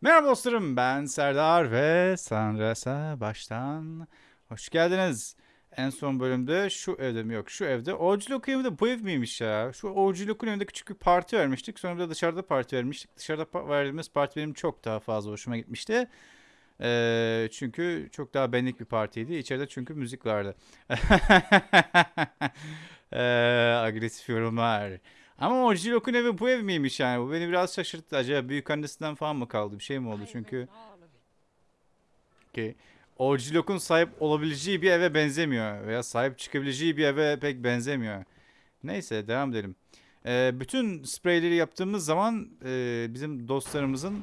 Merhaba dostlarım ben Serdar ve Sandras'a baştan hoş geldiniz. En son bölümde şu evde mi yok şu evde. Oğulculuk evinde bu ev miymiş ya? Şu Oğulculuk'un evinde küçük bir parti vermiştik. Sonra bir de dışarıda parti vermiştik. Dışarıda pa- verdiğimiz parti benim çok daha fazla hoşuma gitmişti. Ee, çünkü çok daha benlik bir partiydi. İçeride çünkü müzik vardı. Ee, agresif yorumlar. Ama o Jilok'un evi bu ev miymiş yani? Bu beni biraz şaşırttı. Acaba büyük annesinden falan mı kaldı? Bir şey mi oldu? Çünkü ki o Jilok'un sahip olabileceği bir eve benzemiyor. Veya sahip çıkabileceği bir eve pek benzemiyor. Neyse devam edelim. Ee, bütün spreyleri yaptığımız zaman e, bizim dostlarımızın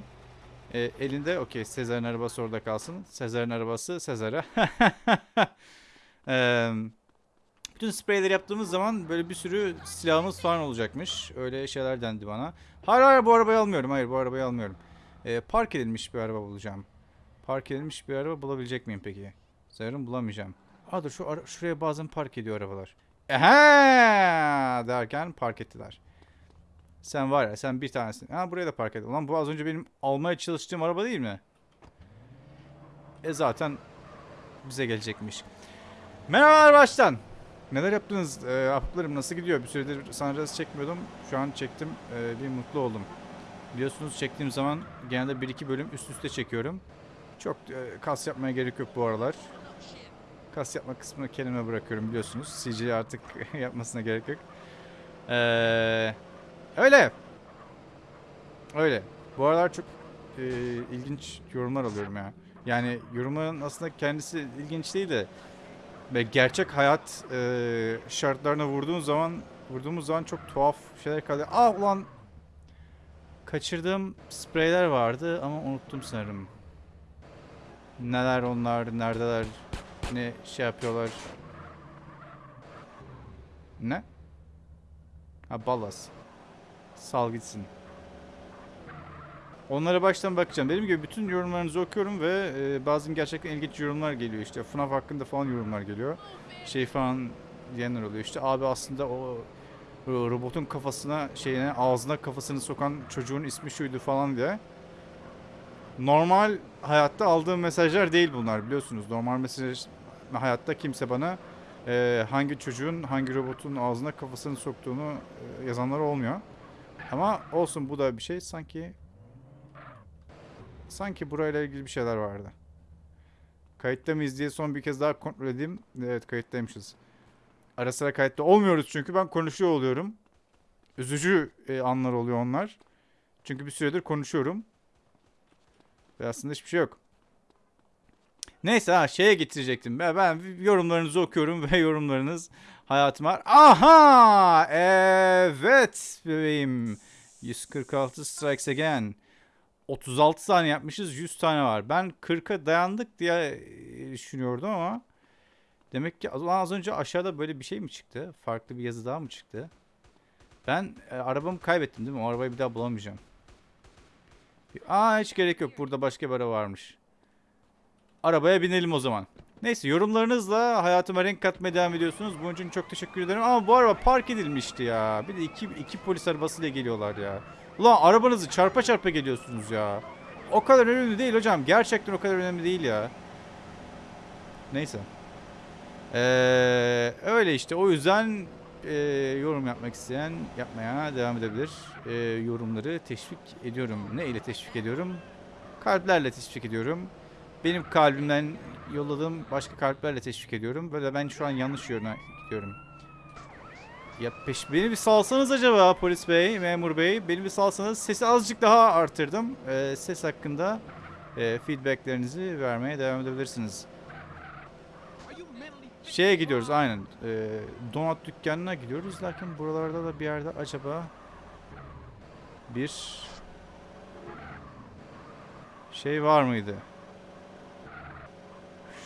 e, elinde okey Sezar'ın arabası orada kalsın. Sezar'ın arabası Sezar'a. Eee bütün spreyleri yaptığımız zaman böyle bir sürü silahımız falan olacakmış. Öyle şeyler dendi bana. Hayır hayır bu arabayı almıyorum. Hayır bu arabayı almıyorum. Ee, park edilmiş bir araba bulacağım. Park edilmiş bir araba bulabilecek miyim peki? Sanırım bulamayacağım. Aa dur şu ara- şuraya bazen park ediyor arabalar. Ehe derken park ettiler. Sen var ya sen bir tanesin. Ha buraya da park et. Ulan bu az önce benim almaya çalıştığım araba değil mi? E zaten bize gelecekmiş. Merhabalar baştan. Neler yaptınız? Ee, ahbaplarım nasıl gidiyor? Bir süredir Sunrise çekmiyordum. Şu an çektim. Ee, bir mutlu oldum. Biliyorsunuz çektiğim zaman genelde 1-2 bölüm üst üste çekiyorum. Çok e, kas yapmaya gerek yok bu aralar. Kas yapma kısmını kendime bırakıyorum biliyorsunuz. CJ artık yapmasına gerek yok. Ee, öyle. Öyle. Bu aralar çok e, ilginç yorumlar alıyorum ya. Yani yorumun aslında kendisi ilginç değil de ve gerçek hayat e, şartlarına vurduğun zaman vurduğumuz zaman çok tuhaf şeyler kalıyor. Aa ulan kaçırdığım spreyler vardı ama unuttum sanırım. Neler onlar, neredeler, ne şey yapıyorlar. Ne? Ha ballas. Sal gitsin. Onlara baştan bakacağım. Dediğim gibi bütün yorumlarınızı okuyorum ve e, bazı gerçekten ilginç yorumlar geliyor işte. FNAF hakkında falan yorumlar geliyor. Şey falan diyenler oluyor işte. Abi aslında o robotun kafasına şeyine ağzına kafasını sokan çocuğun ismi şuydu falan diye. Normal hayatta aldığım mesajlar değil bunlar biliyorsunuz. Normal mesaj hayatta kimse bana e, hangi çocuğun hangi robotun ağzına kafasını soktuğunu e, yazanlar olmuyor. Ama olsun bu da bir şey sanki Sanki burayla ilgili bir şeyler vardı. Kayıtta mıyız diye son bir kez daha kontrol edeyim. Evet kayıttaymışız. Ara sıra kayıtta olmuyoruz çünkü ben konuşuyor oluyorum. Üzücü e, anlar oluyor onlar. Çünkü bir süredir konuşuyorum. Ve aslında hiçbir şey yok. Neyse ha şeye getirecektim. Ben, ben yorumlarınızı okuyorum ve yorumlarınız hayatıma... Aha! Evet bebeğim. 146 strikes again. 36 tane yapmışız 100 tane var. Ben 40'a dayandık diye e, düşünüyordum ama demek ki az önce aşağıda böyle bir şey mi çıktı? Farklı bir yazı daha mı çıktı? Ben e, arabamı kaybettim değil mi? O arabayı bir daha bulamayacağım. Aa hiç gerek yok. Burada başka bir araba varmış. Arabaya binelim o zaman. Neyse yorumlarınızla hayatıma renk katmaya devam ediyorsunuz. Bunun için çok teşekkür ederim. Ama bu araba park edilmişti ya. Bir de iki, iki polis arabasıyla geliyorlar ya. Ulan arabanızı çarpa çarpa geliyorsunuz ya. O kadar önemli değil hocam. Gerçekten o kadar önemli değil ya. Neyse. Ee, öyle işte. O yüzden e, yorum yapmak isteyen yapmaya devam edebilir. E, yorumları teşvik ediyorum. Ne ile teşvik ediyorum? Kalplerle teşvik ediyorum. Benim kalbimden yolladığım başka kalplerle teşvik ediyorum. Böyle ben şu an yanlış yöne gidiyorum. Ya peş beni bir salsanız acaba polis bey, memur bey. Beni bir salsanız sesi azıcık daha artırdım. Ee, ses hakkında e, feedbacklerinizi vermeye devam edebilirsiniz. Şeye gidiyoruz aynen. E, donat dükkanına gidiyoruz. Lakin buralarda da bir yerde acaba bir şey var mıydı?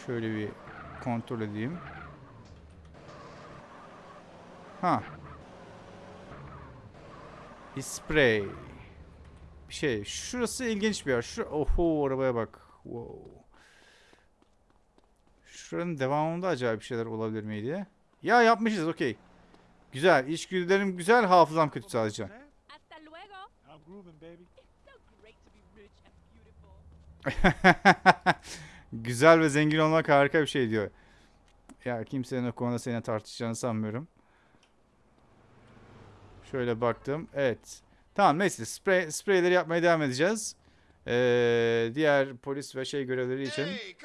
Şöyle bir kontrol edeyim. Ha. Bir sprey. Bir şey. Şurası ilginç bir yer. Şu oho arabaya bak. Wow. Şuranın devamında acayip bir şeyler olabilir miydi? Ya yapmışız okey. Güzel. İşgüdülerim güzel. Hafızam kötü sadece. Güzel ve zengin olmak harika bir şey diyor. Ya kimsenin o konuda seninle tartışacağını sanmıyorum. Şöyle baktım. Evet. Tamam neyse sprey, spreyleri yapmaya devam edeceğiz. Ee, diğer polis ve şey görevleri için. Hey.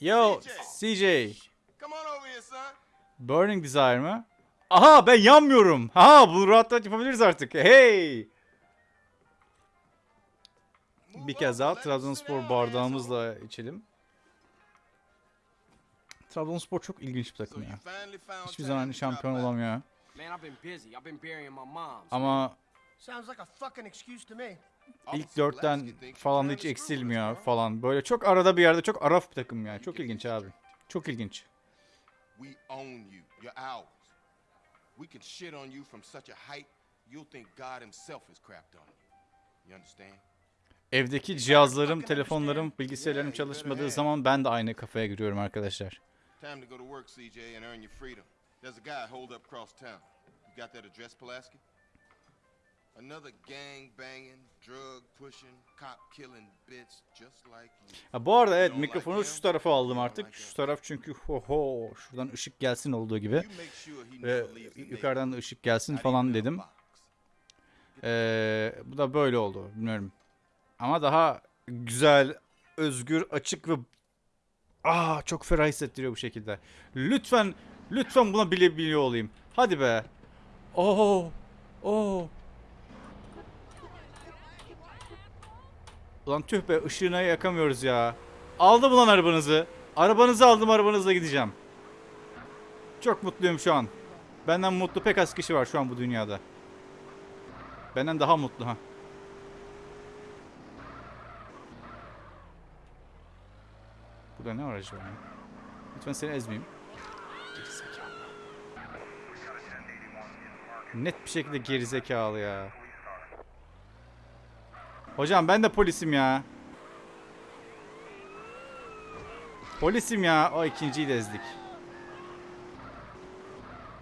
Yo CJ. CJ. Come on over here, son. Burning Desire mı? Aha ben yanmıyorum. Ha bunu rahat rahat yapabiliriz artık. Hey. Bir kez daha Trabzonspor bardağımızla içelim. Trabzonspor çok ilginç bir takım ya. Hiçbir zaman şampiyon olamıyor. Man, I've been busy. I've been burying my mom. Ama Sounds like a fucking excuse to me. ilk dörtten falan hiç eksilmiyor falan. Böyle çok arada bir yerde çok araf bir takım ya. Çok ilginç abi. Çok ilginç. We own you. You're ours. We can shit on you from such a height, you'll think God himself has crapped on you. You understand? Evdeki cihazlarım, telefonlarım, bilgisayarlarım çalışmadığı zaman ben de aynı kafaya giriyorum arkadaşlar. Time to go to work, CJ, and earn your freedom. There's a guy holed up across town. You got that address, Pulaski? Another gang banging, drug pushing, cop killing bitch just like you. Ha, bu arada evet mikrofonu şu tarafa aldım artık. Şu taraf çünkü ho ho şuradan ışık gelsin olduğu gibi. Ve yukarıdan da ışık gelsin falan dedim. Ee, bu da böyle oldu. Bilmiyorum. Ama daha güzel, özgür, açık ve Aa çok ferah hissettiriyor bu şekilde. Lütfen, lütfen buna bile biliyor olayım. Hadi be. Oo. Oo. Ulan tüh be ışığına yakamıyoruz ya. Aldım ulan arabanızı. Arabanızı aldım arabanızla gideceğim. Çok mutluyum şu an. Benden mutlu pek az kişi var şu an bu dünyada. Benden daha mutlu ha. Burada ne var ya? Lütfen seni ezmeyeyim. Gerizekalı. Net bir şekilde gerizekalı ya. Hocam ben de polisim ya. Polisim ya. O ikinciyi de ezdik.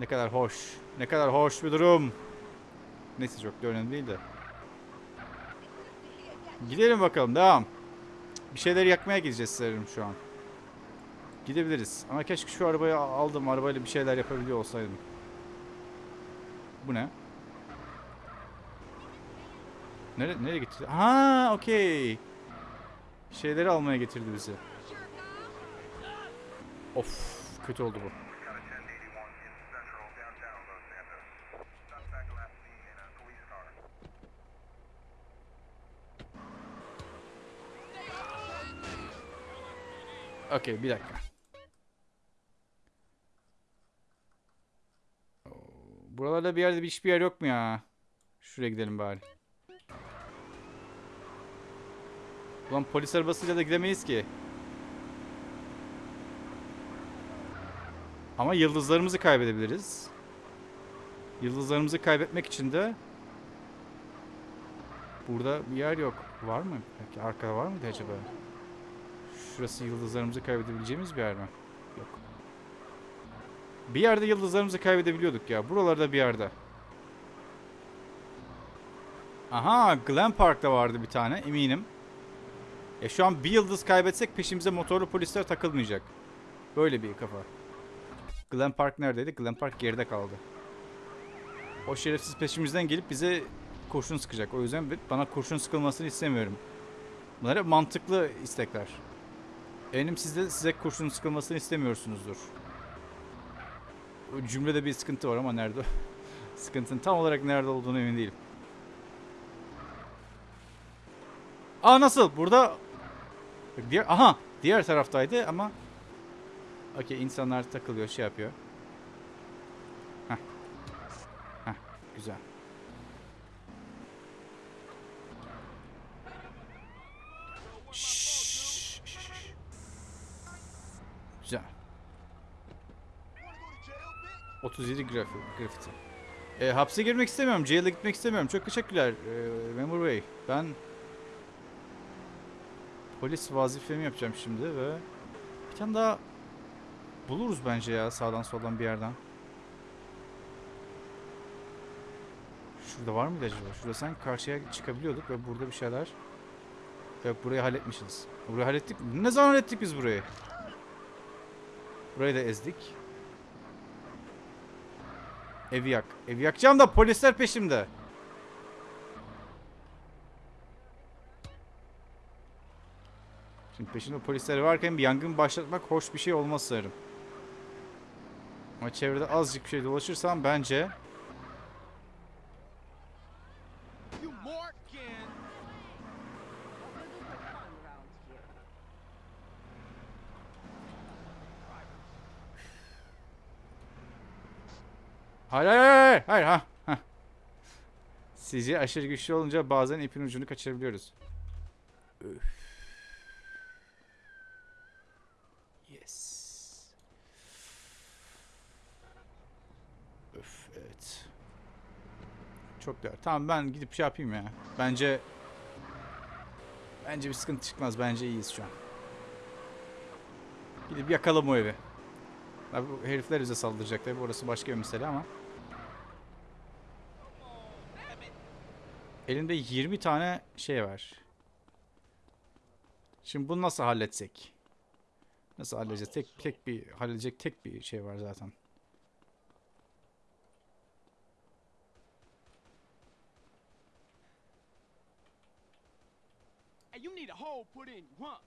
Ne kadar hoş. Ne kadar hoş bir durum. Neyse çok da önemli değil de. Gidelim bakalım devam. Bir şeyleri yakmaya gideceğiz sanırım şu an. Gidebiliriz. Ama keşke şu arabayı aldım. Arabayla bir şeyler yapabiliyor olsaydım. Bu ne? Nere, nereye gitti? Ha, okey. Şeyleri almaya getirdi bizi. Of, kötü oldu bu. Okey, bir dakika. Buralarda bir yerde bir hiçbir yer yok mu ya? Şuraya gidelim bari. Ulan polis arabasıyla da gidemeyiz ki. Ama yıldızlarımızı kaybedebiliriz. Yıldızlarımızı kaybetmek için de burada bir yer yok. Var mı? Peki arkada var mıydı acaba? Şurası yıldızlarımızı kaybedebileceğimiz bir yer mi? Yok. Bir yerde yıldızlarımızı kaybedebiliyorduk ya. Buralarda bir yerde. Aha, Glen Park'ta vardı bir tane eminim. E şu an bir yıldız kaybetsek peşimize motorlu polisler takılmayacak. Böyle bir kafa. Glen Park neredeydi? Glen Park geride kaldı. O şerefsiz peşimizden gelip bize kurşun sıkacak. O yüzden bana kurşun sıkılmasını istemiyorum. Bunlar hep mantıklı istekler. Eminim siz de size kurşun sıkılmasını istemiyorsunuzdur. Cümlede bir sıkıntı var ama nerede? Sıkıntının tam olarak nerede olduğunu emin değilim. Aa nasıl? Burada diğer aha diğer taraftaydı ama Okey insanlar takılıyor şey yapıyor. Heh. Heh güzel. Şşş. Güzel. 37 grafi, grafiti. E, hapse girmek istemiyorum. Jail'e gitmek istemiyorum. Çok teşekkürler e, memur bey. Ben polis vazifemi yapacağım şimdi ve bir tane daha buluruz bence ya sağdan soldan bir yerden. Şurada var mıydı acaba? Şurada sanki karşıya çıkabiliyorduk ve burada bir şeyler Yok burayı halletmişiz. Burayı hallettik? Ne zaman hallettik biz burayı? Burayı da ezdik. Evi yak. Evi yakacağım da polisler peşimde. Şimdi peşinde polisler varken bir yangın başlatmak hoş bir şey olmaz sanırım. Ama çevrede azıcık bir şey dolaşırsam bence You Morgan! Hayır hayır hayır hayır ha. ha. Sizce aşırı güçlü olunca bazen ipin ucunu kaçırabiliyoruz. Üf. Yes. Öf evet. Çok değer. Tamam ben gidip şey yapayım ya. Bence bence bir sıkıntı çıkmaz. Bence iyiyiz şu an. Gidip yakalım o evi. Abi bu herifler bize saldıracak tabi orası başka bir mesele ama. Elinde 20 tane şey var. Şimdi bunu nasıl halletsek? Nasıl halledeceğiz? Tek tek bir halledecek tek bir şey var zaten. Hey, you need a hole put in you, huh?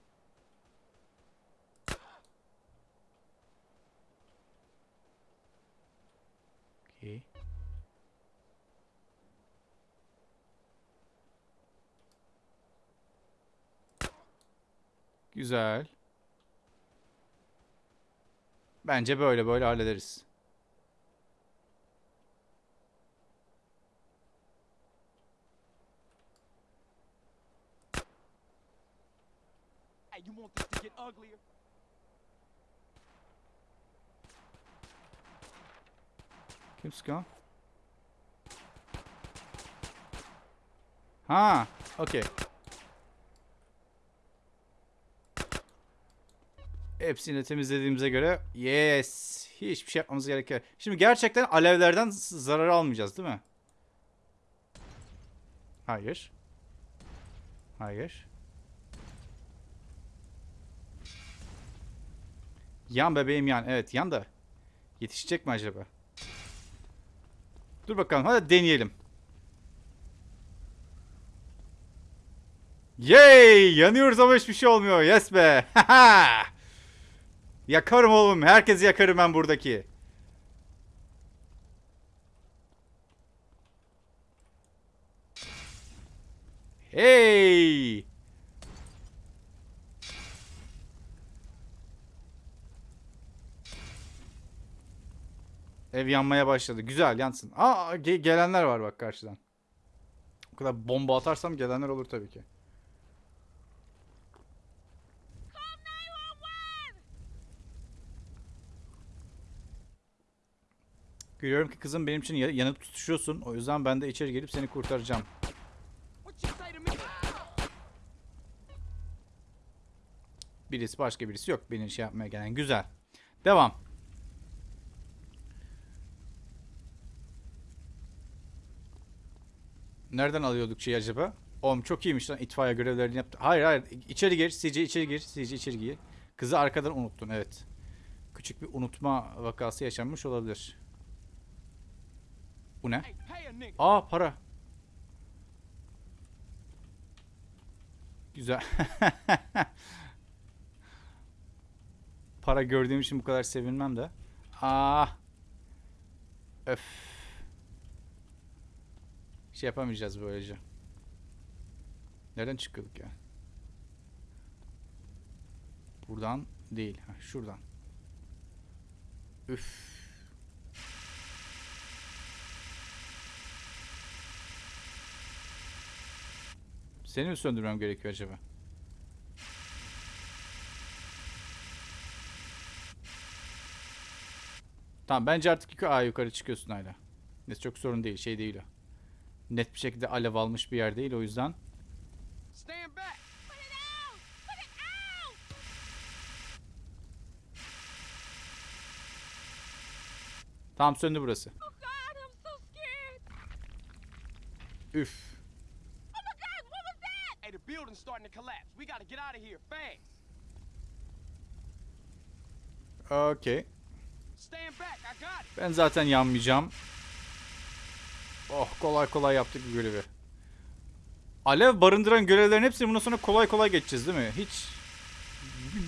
Okey. Güzel. Bence böyle böyle hallederiz. You want this to get uglier? Kim sıkıyor? Ha, okey. Hepsini temizlediğimize göre yes. Hiçbir şey yapmamız gerekiyor. Şimdi gerçekten alevlerden zarar almayacağız değil mi? Hayır. Hayır. Yan bebeğim yan. Evet yan da. Yetişecek mi acaba? Dur bakalım hadi deneyelim. Yay! Yanıyoruz ama hiçbir şey olmuyor. Yes be. Yakarım oğlum. Herkesi yakarım ben buradaki. Hey! Ev yanmaya başladı. Güzel yansın. Aa ge- gelenler var bak karşıdan. O kadar bomba atarsam gelenler olur tabii ki. Görüyorum ki kızım benim için ya- yanıp tutuşuyorsun. O yüzden ben de içeri gelip seni kurtaracağım. Birisi başka birisi yok beni şey yapmaya gelen. Güzel. Devam. Nereden alıyorduk şeyi acaba? Oğlum çok iyiymiş lan itfaiye görevlerini yaptı. Hayır hayır içeri gir CC içeri gir CC içeri gir. Kızı arkadan unuttun evet. Küçük bir unutma vakası yaşanmış olabilir. Bu ne? Aa para. Güzel. para gördüğüm için bu kadar sevinmem de. Aa. Öf. Şey yapamayacağız böylece. Nereden çıkıyorduk ya? Buradan değil. Ha, şuradan. Üf. Seni mi söndürmem gerekiyor acaba? Tamam bence artık yukarı, Aa, yukarı çıkıyorsun hala. Neyse çok sorun değil şey değil o. Net bir şekilde alev almış bir yer değil o yüzden. Stand back. Put it building's starting to collapse. We gotta get out of here fast. Okey. Stand back. I got it. Ben zaten yanmayacağım. Oh kolay kolay yaptık bu görevi. Alev barındıran görevlerin hepsini bundan sonra kolay kolay geçeceğiz değil mi? Hiç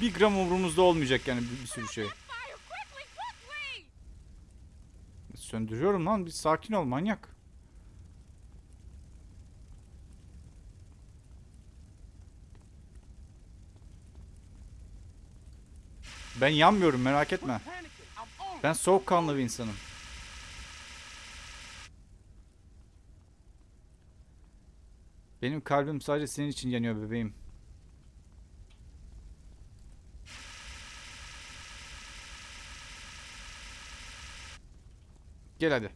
bir, gram umurumuzda olmayacak yani bir, bir sürü şey. Söndürüyorum lan bir sakin ol manyak. Ben yanmıyorum merak etme. Ben soğukkanlı bir insanım. Benim kalbim sadece senin için yanıyor bebeğim. Gel hadi.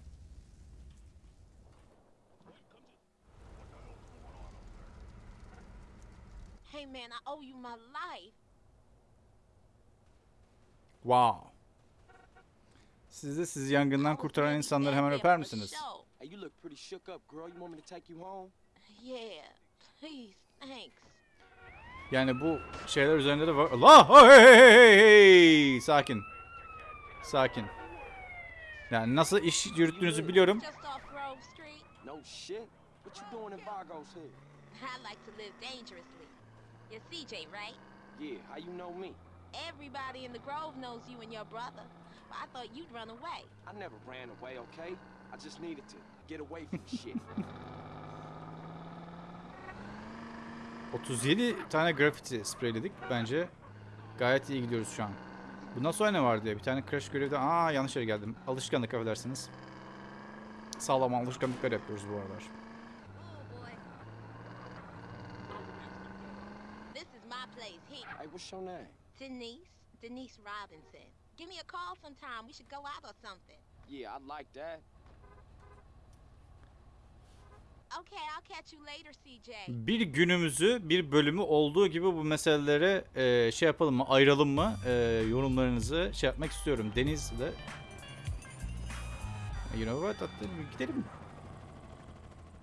Hey man, I owe you my life. Wow. Siz de sizi yangından kurtaran insanları hemen öper misiniz? Hey, you look pretty shook up, girl. You want me to take you home? Yeah, please, thanks. Yani bu şeyler üzerinde de var. Allah! Hey, hey, hey, hey, hey! Sakin. Sakin. Yani nasıl iş yürüttüğünüzü biliyorum. Just off Grove Street. No shit. What you doing in Vargo's here? I like to live dangerously. You're CJ, right? Yeah, how you know me? Everybody in the Grove knows you and your brother. But I thought you'd run away. I never ran away, okay? I just needed to get away from shit. 37 tane graffiti spreyledik. Bence gayet iyi gidiyoruz şu an. Bundan sonra ne vardı ya? Bir tane crash görevde... Aa yanlış yere geldim. Alışkanlık affedersiniz. Sağlam alışkanlıklar yapıyoruz bu aralar. Oh boy. This is my place here. hey, what's your name? Denise. Denise Robinson. Give me a call sometime. We should go out or something. Yeah, I'd like that. Okay, I'll catch you later, CJ. Bir günümüzü, bir bölümü olduğu gibi bu meselelere e, şey yapalım mı, ayıralım mı? E, yorumlarınızı şey yapmak istiyorum. Deniz'le... You know what? Hadi gidelim.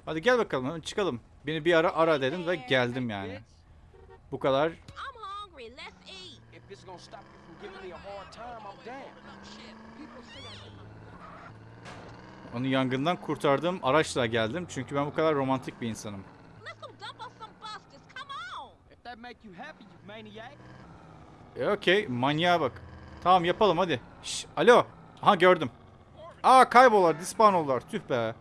Hadi gel bakalım, çıkalım. Beni bir ara ara dedim ve geldim yani. Bu kadar. If it's gonna stop you from giving me a hard time, I'm down. Onu yangından kurtardığım araçla geldim. Çünkü ben bu kadar romantik bir insanım. E okey, manyağa bak. Tamam yapalım hadi. Şş, alo. Aha gördüm. Aa kaybollar, dispawn oldular. Tüh be.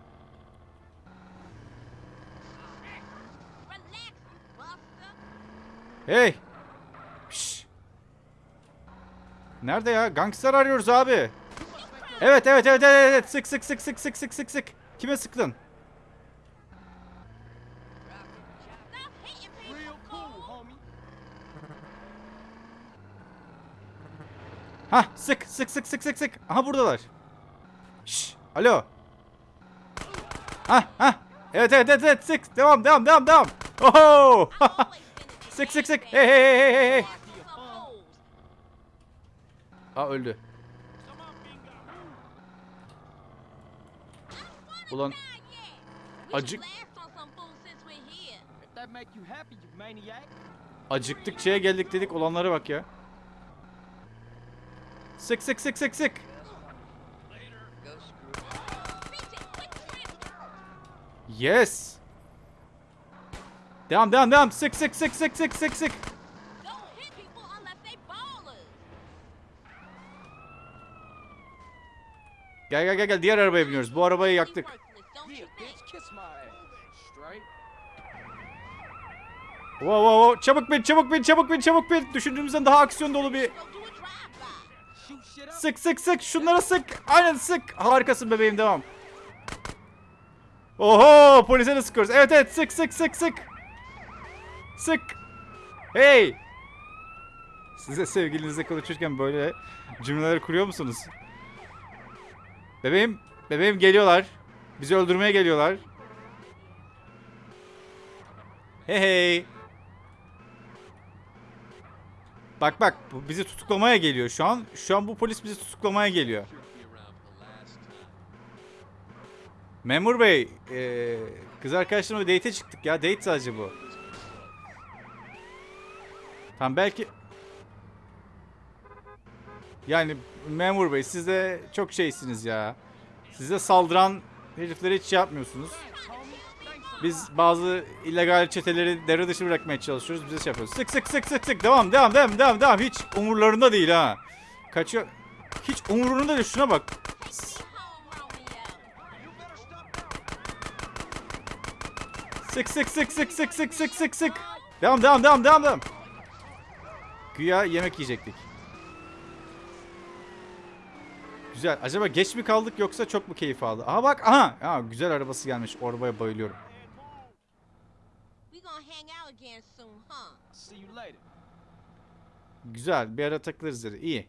Hey. Şş. Nerede ya? Gangster arıyoruz abi. Evet evet evet evet evet. Sık sık sık sık sık sık sık sık. Kime sıktın? Hah sık sık sık sık sık sık. Aha buradalar. Şş. Alo. Hah hah. Evet evet evet sık. Devam devam devam devam. Oho. Sık sık sık. Hey hey hey hey hey. Some fools. Aa öldü. Ulan Not yet. We Acık- should blast on some fools since we're here. If that make you happy, you maniac. acıktıkçaya geldik dedik olanlara bak ya. Sık sık sık sık sık. Yes. Devam devam devam. Sık sık sık sık sık sık sık. Gel gel gel gel diğer arabaya biniyoruz. Bu arabayı yaktık. Wow wow wow. Çabuk bin çabuk bin çabuk bin çabuk bin. Düşündüğümüzden daha aksiyon dolu bir. Sık sık sık şunlara sık. Aynen sık. Harikasın bebeğim devam. Oho polise de sıkıyoruz. Evet evet sık sık sık sık. Sık. Hey. Size sevgilinizle konuşurken böyle cümleler kuruyor musunuz? Bebeğim, bebeğim geliyorlar. Bizi öldürmeye geliyorlar. Hey hey. Bak bak bu bizi tutuklamaya geliyor şu an. Şu an bu polis bizi tutuklamaya geliyor. Memur bey, eee, kız arkadaşlarımla date çıktık ya. Date sadece bu. Tamam belki... Yani memur bey siz de çok şeysiniz ya. Size saldıran heriflere hiç şey yapmıyorsunuz. Biz bazı illegal çeteleri devre dışı bırakmaya çalışıyoruz. Bize şey yapıyoruz. Sık sık sık sık sık. Devam devam devam devam devam. Hiç umurlarında değil ha. Kaçıyor. Hiç umurunda değil. Şuna bak. Sık sık sık sık sık sık sık sık sık. Devam devam devam devam devam. Güya yemek yiyecektik. Güzel. Acaba geç mi kaldık yoksa çok mu keyif aldı? Aha bak aha. Aa, güzel arabası gelmiş. O arabaya bayılıyorum. Güzel. Bir ara takılırız dedi. İyi.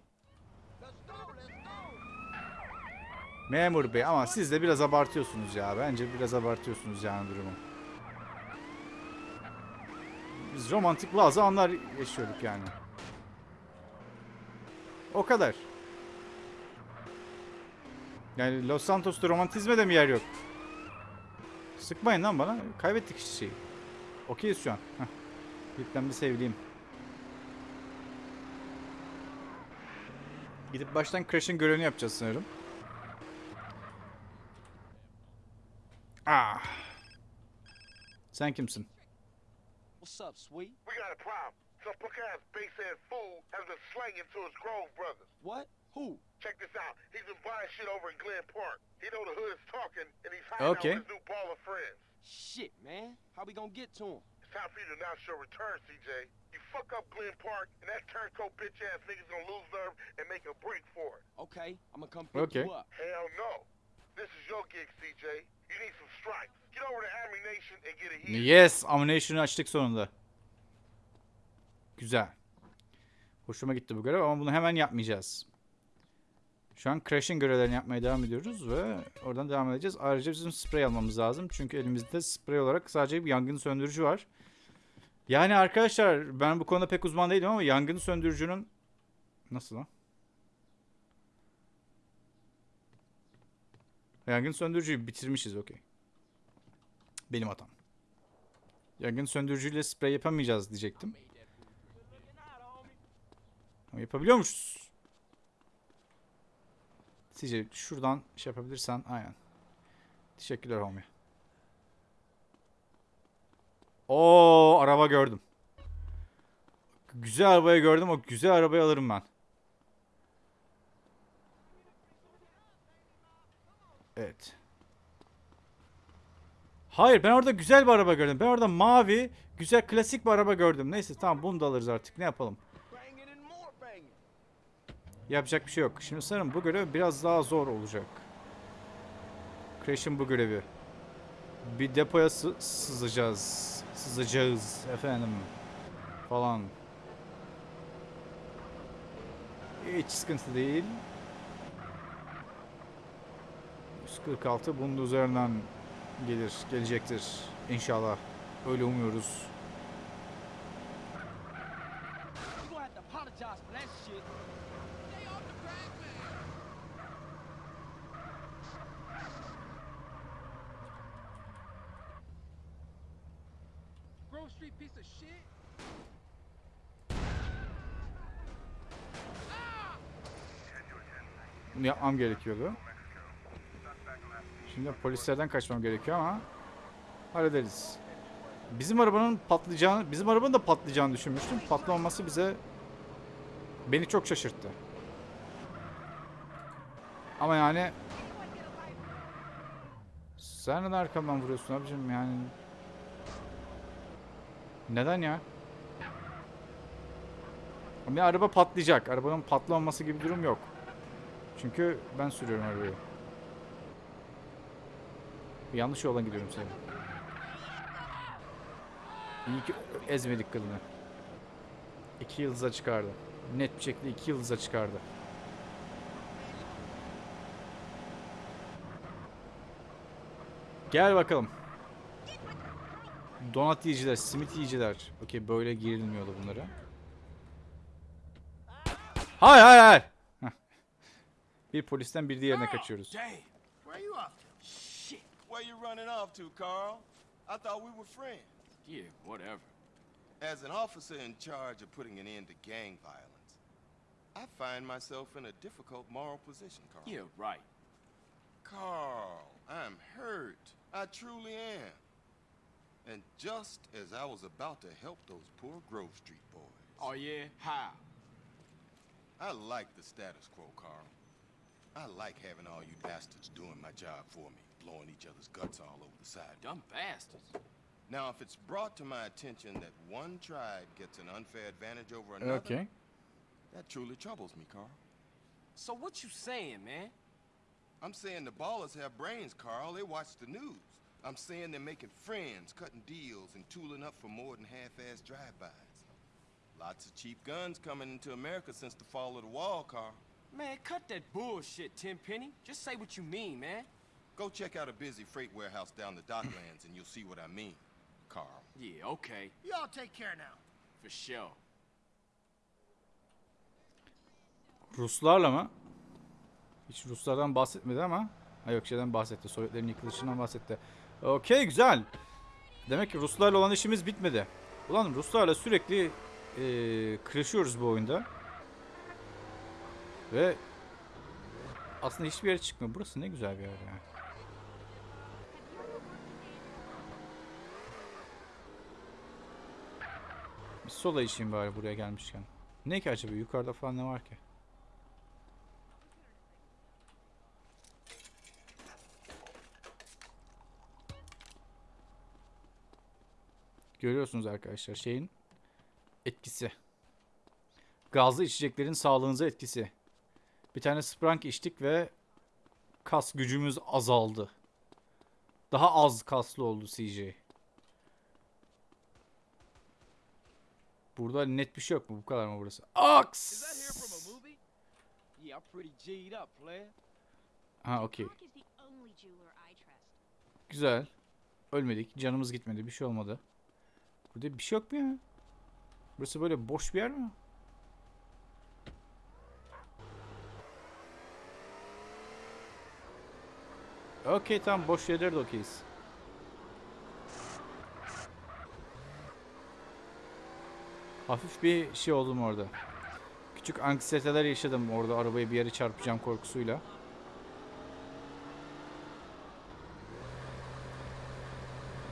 Memur bey ama siz de biraz abartıyorsunuz ya. Bence biraz abartıyorsunuz yani durumu. Biz romantik bazı anlar yaşıyorduk yani. O kadar. Yani Los Santos'ta romantizme de mi yer yok? Sıkmayın lan bana. Kaybettik şeyi. Okeyiz şu an. Heh. Lütfen bir sevdiğim. Gidip baştan Crash'ın görevini yapacağız sanırım. Ah. Sen kimsin? What's up, sweet? We got a problem. Some punk-ass base-ass fool has been slanging to his Grove brothers. What? Who? Check this out. He's been buying shit over in Glen Park. He know the hood is talking, and he's hiding Okay. out with his new ball of friends. Shit, man. How we gonna get to him? It's time for you to announce your return, CJ. You fuck up Glen Park, and that turncoat bitch-ass nigga's gonna lose nerve and make a break for it. Okay, I'm gonna come pick Okay. you up. Hell no. This is your gig, CJ. You need some stripes. Get over to Ammunition and get a hit. Yes, ammunition'ı açtık sonunda. Güzel. Hoşuma gitti bu görev ama bunu hemen yapmayacağız. Şu an Crash'in görevlerini yapmaya devam ediyoruz ve oradan devam edeceğiz. Ayrıca bizim sprey almamız lazım. Çünkü elimizde sprey olarak sadece bir yangın söndürücü var. Yani arkadaşlar ben bu konuda pek uzman değilim ama yangın söndürücünün... Nasıl lan? Yangın söndürücüyü bitirmişiz okey. Benim hatam. Yangın söndürücüyle sprey yapamayacağız diyecektim. Ama yapabiliyormuşuz. Sizce şuradan şey yapabilirsen aynen. Teşekkürler homie. Oo araba gördüm. Güzel arabayı gördüm. O güzel arabayı alırım ben. Evet. Hayır ben orada güzel bir araba gördüm. Ben orada mavi, güzel klasik bir araba gördüm. Neyse tamam bunu da alırız artık. Ne yapalım? Banging and more banging. Yapacak bir şey yok. Şimdi sanırım bu görev biraz daha zor olacak. Crash'in bu görevi. Bir depoya sı- sızacağız. Sızacağız efendim. Falan. Hiç sıkıntı değil. 146 bunun üzerinden gelir, gelecektir inşallah. Öyle umuyoruz. You gonna have to apologize for that shit. Grove Street piece of shit. Bunu yapmam gerekiyordu. Şimdi polislerden kaçmam gerekiyor ama hallederiz. Bizim arabanın patlayacağını, bizim arabanın da patlayacağını düşünmüştüm. Patlamaması bize beni çok şaşırttı. Ama yani sen neden arkamdan vuruyorsun abicim yani neden ya? Ama araba patlayacak. Arabanın patlamaması gibi bir durum yok. Çünkü ben sürüyorum arabayı. Yanlış yoldan gidiyorum senin. İyi ki ezmedik kadını. İki yıldıza çıkardı. Net bir şekilde iki yıldıza çıkardı. Gel bakalım. Donat yiyiciler, simit yiyiciler. Okey böyle girilmiyordu bunlara. Hayır hayır hayır. Heh. Bir polisten bir diğerine kaçıyoruz. Damn. Where you off to? Where you running off to, Carl? I thought we were friends. Yeah, whatever. As an officer in charge of putting an end to gang violence, I find myself in a difficult moral position, Carl. Yeah, right. Carl, I'm hurt. I truly am. And just as I was about to help those poor Grove Street boys, Oh, yeah? How? I like the status quo, Carl. I like having all you bastards doing my job for me, blowing each other's guts all over the side. Dumb bastards. Now, if it's brought to my attention that one tribe gets an unfair advantage over uh, another, Okey. that truly troubles me, Carl. So what you saying, man? I'm saying the ballers have brains, Carl. They watch the news. I'm saying they're making friends, cutting deals, and tooling up for more than half-assed drive-bys. Lots of cheap guns coming into America since the fall of the wall, Carl. Man, cut that bullshit, Tenpenny. Just say what you mean, man. Go check out a busy freight warehouse down the docklands, and you'll see what I mean, Carl. Yeah, okay. Y'all take care now. For sure. Ruslarla mı? Hiç Ruslardan bahsetmedi ama. Ha yok şeyden bahsetti. Sovyetlerin yıkılışından bahsetti. Okey güzel. Demek ki Ruslarla olan işimiz bitmedi. Ulan Ruslarla sürekli eee kırışıyoruz bu oyunda. Ve aslında hiçbir yere çıkmıyor. Burası ne güzel bir yer ya. Bir sola içeyim bari buraya gelmişken. Ne ki acaba? Yukarıda falan ne var ki? Görüyorsunuz arkadaşlar şeyin etkisi. Gazlı içeceklerin sağlığınıza etkisi. Bir tane Sprunk içtik ve kas gücümüz azaldı. Daha az kaslı oldu CJ. Burada net bir şey yok mu? Bu kadar mı burası? Player. Ha okey. Güzel. Ölmedik. Canımız gitmedi. Bir şey olmadı. Burada bir şey yok mu ya? Burası böyle boş bir yer mi? Okey tamam boş yerlere okeyiz. Hafif bir şey oldum orada. Küçük anksiyeteler yaşadım orada arabayı bir yere çarpacağım korkusuyla.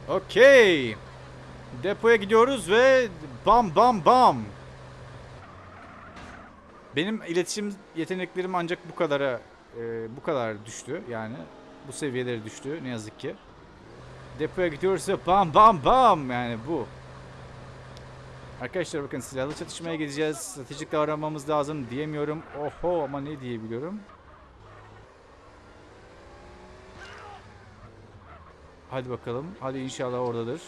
Okey. Depoya gidiyoruz ve bam bam bam. Benim iletişim yeteneklerim ancak bu kadara e, bu kadar düştü yani bu seviyelere düştü ne yazık ki. Depoya gidiyoruz ve bam bam bam yani bu. Arkadaşlar bakın silahlı çatışmaya gideceğiz. Stratejik davranmamız lazım diyemiyorum. Oho ama ne diyebiliyorum? Hadi bakalım. Hadi inşallah oradadır.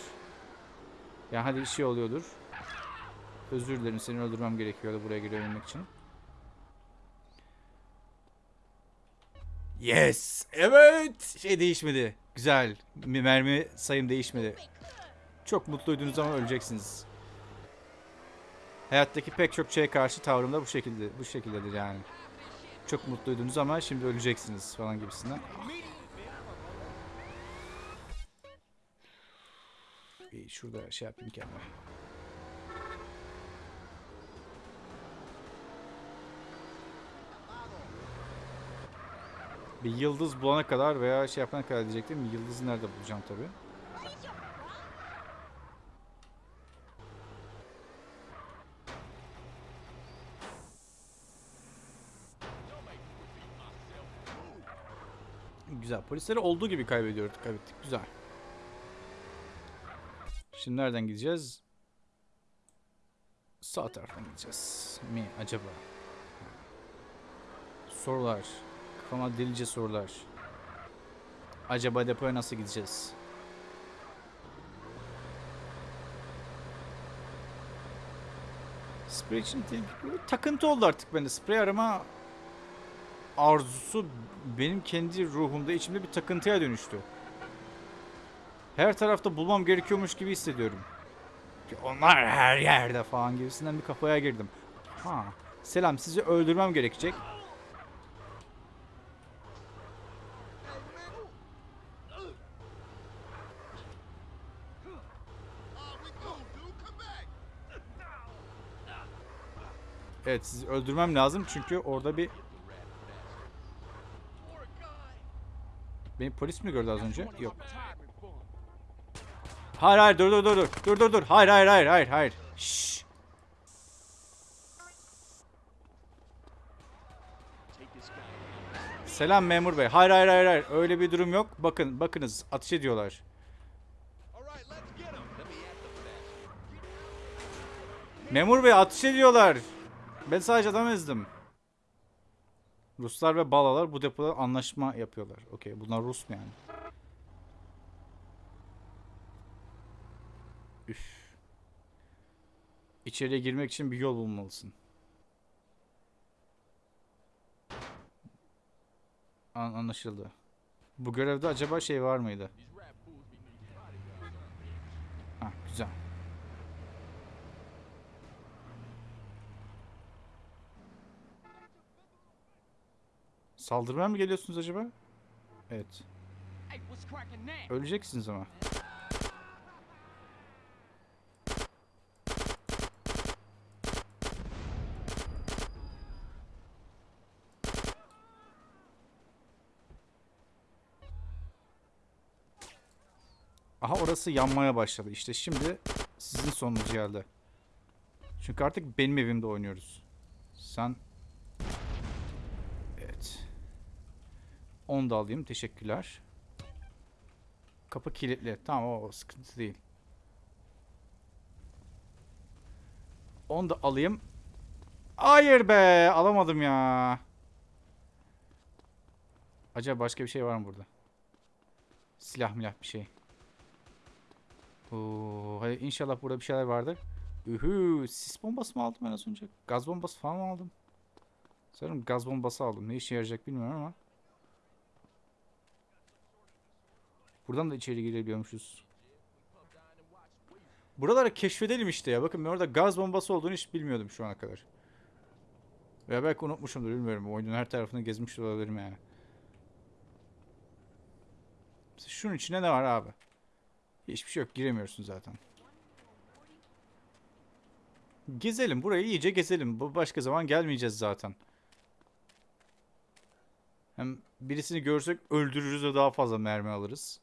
Yani hadi şey oluyordur. Özür dilerim seni öldürmem gerekiyordu buraya girebilmek için. Yes! Evet! Şey değişmedi. Güzel. Mi- Mermi sayım değişmedi. Çok mutluydunuz ama öleceksiniz. Hayattaki pek çok şeye karşı tavrım da bu şekilde bu şekildedir yani. Çok mutluydunuz ama şimdi öleceksiniz falan gibisinden. Bir şurada şey yapayım kendime. Bir yıldız bulana kadar veya şey yapana kadar diyecektim. Yıldızı nerede bulacağım tabi. Güzel. Polisleri olduğu gibi kaybediyorduk. Kaybettik. Güzel. Şimdi nereden gideceğiz? Sağ taraftan gideceğiz. Mi acaba? Sorular. Kafama delice sorular. Acaba depoya nasıl gideceğiz? Sprey için takıntı oldu artık bende. Sprey arama arzusu benim kendi ruhumda içimde bir takıntıya dönüştü. Her tarafta bulmam gerekiyormuş gibi hissediyorum. Ki onlar her yerde falan gibisinden bir kafaya girdim. Ha, selam sizi öldürmem gerekecek. Evet sizi öldürmem lazım çünkü orada bir... Beni polis mi gördü az önce? Yok. Hayır hayır dur dur dur dur. Dur dur dur. Hayır hayır hayır hayır hayır. Şşş. Selam memur bey. Hayır hayır hayır hayır. Öyle bir durum yok. Bakın bakınız ateş ediyorlar. Memur bey ateş ediyorlar. Ben sadece adam ezdim. Ruslar ve Balalar bu depoda anlaşma yapıyorlar. Okey bunlar Rus mu yani? Üf. İçeriye girmek için bir yol bulmalısın. An anlaşıldı. Bu görevde acaba şey var mıydı? Ha güzel. Saldırmaya mı geliyorsunuz acaba? Evet. Öleceksiniz ama. Aha orası yanmaya başladı. İşte şimdi sizin sonunuz geldi. Çünkü artık benim evimde oynuyoruz. Sen... Evet. Onu da alayım. Teşekkürler. Kapı kilitli. Tamam o sıkıntı değil. Onu da alayım. Hayır be alamadım ya. Acaba başka bir şey var mı burada? Silah milah bir şey. Oo, hadi inşallah burada bir şeyler vardır. Ühü, sis bombası mı aldım ben az önce? Gaz bombası falan mı aldım? Sanırım gaz bombası aldım. Ne işe yarayacak bilmiyorum ama. Buradan da içeri girebiliyormuşuz. Buraları keşfedelim işte ya. Bakın ben orada gaz bombası olduğunu hiç bilmiyordum şu ana kadar. Veya belki unutmuşumdur bilmiyorum. Oyunun her tarafını gezmiş olabilirim yani. Şunun içinde ne var abi? Hiçbir şey yok. Giremiyorsun zaten. Gezelim. Burayı iyice gezelim. Başka zaman gelmeyeceğiz zaten. Hem birisini görsek öldürürüz ve daha fazla mermi alırız.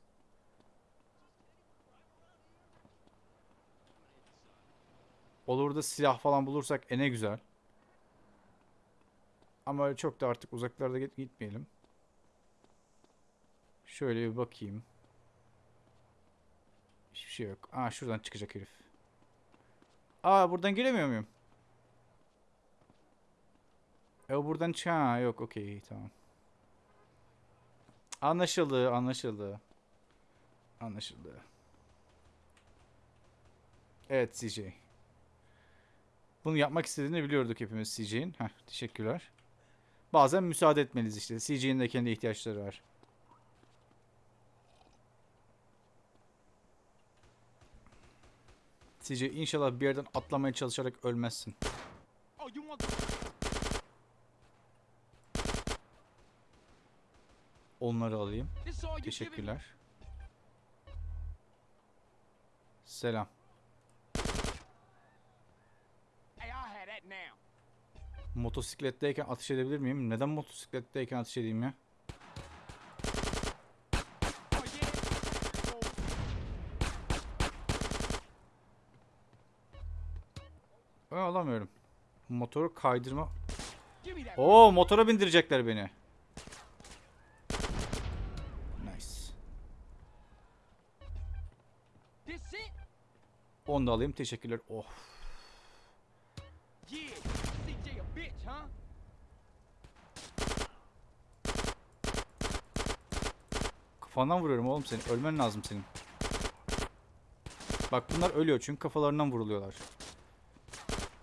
Olur da silah falan bulursak e ne güzel. Ama öyle çok da artık uzaklarda git gitmeyelim. Şöyle bir bakayım. Hiçbir şey yok. Aa şuradan çıkacak herif. Aa buradan giremiyor muyum? E buradan çık. Ha yok okey tamam. Anlaşıldı anlaşıldı. Anlaşıldı. Evet CJ. Bunu yapmak istediğini biliyorduk hepimiz CJ'in. Teşekkürler. Bazen müsaade etmeliyiz işte. CJ'in de kendi ihtiyaçları var. CJ inşallah bir yerden atlamaya çalışarak ölmezsin. Onları alayım. Teşekkürler. Selam. Hey, I had that now. Motosikletteyken ateş edebilir miyim? Neden motosikletteyken ateş edeyim ya? Ben alamıyorum. Motoru kaydırma. Oo motora bindirecekler beni. Nice. Onu da alayım. Teşekkürler. Oh. Yeah. CJ a bitch, huh? Kafandan vuruyorum oğlum seni. Ölmen lazım senin. Bak bunlar ölüyor çünkü kafalarından vuruluyorlar.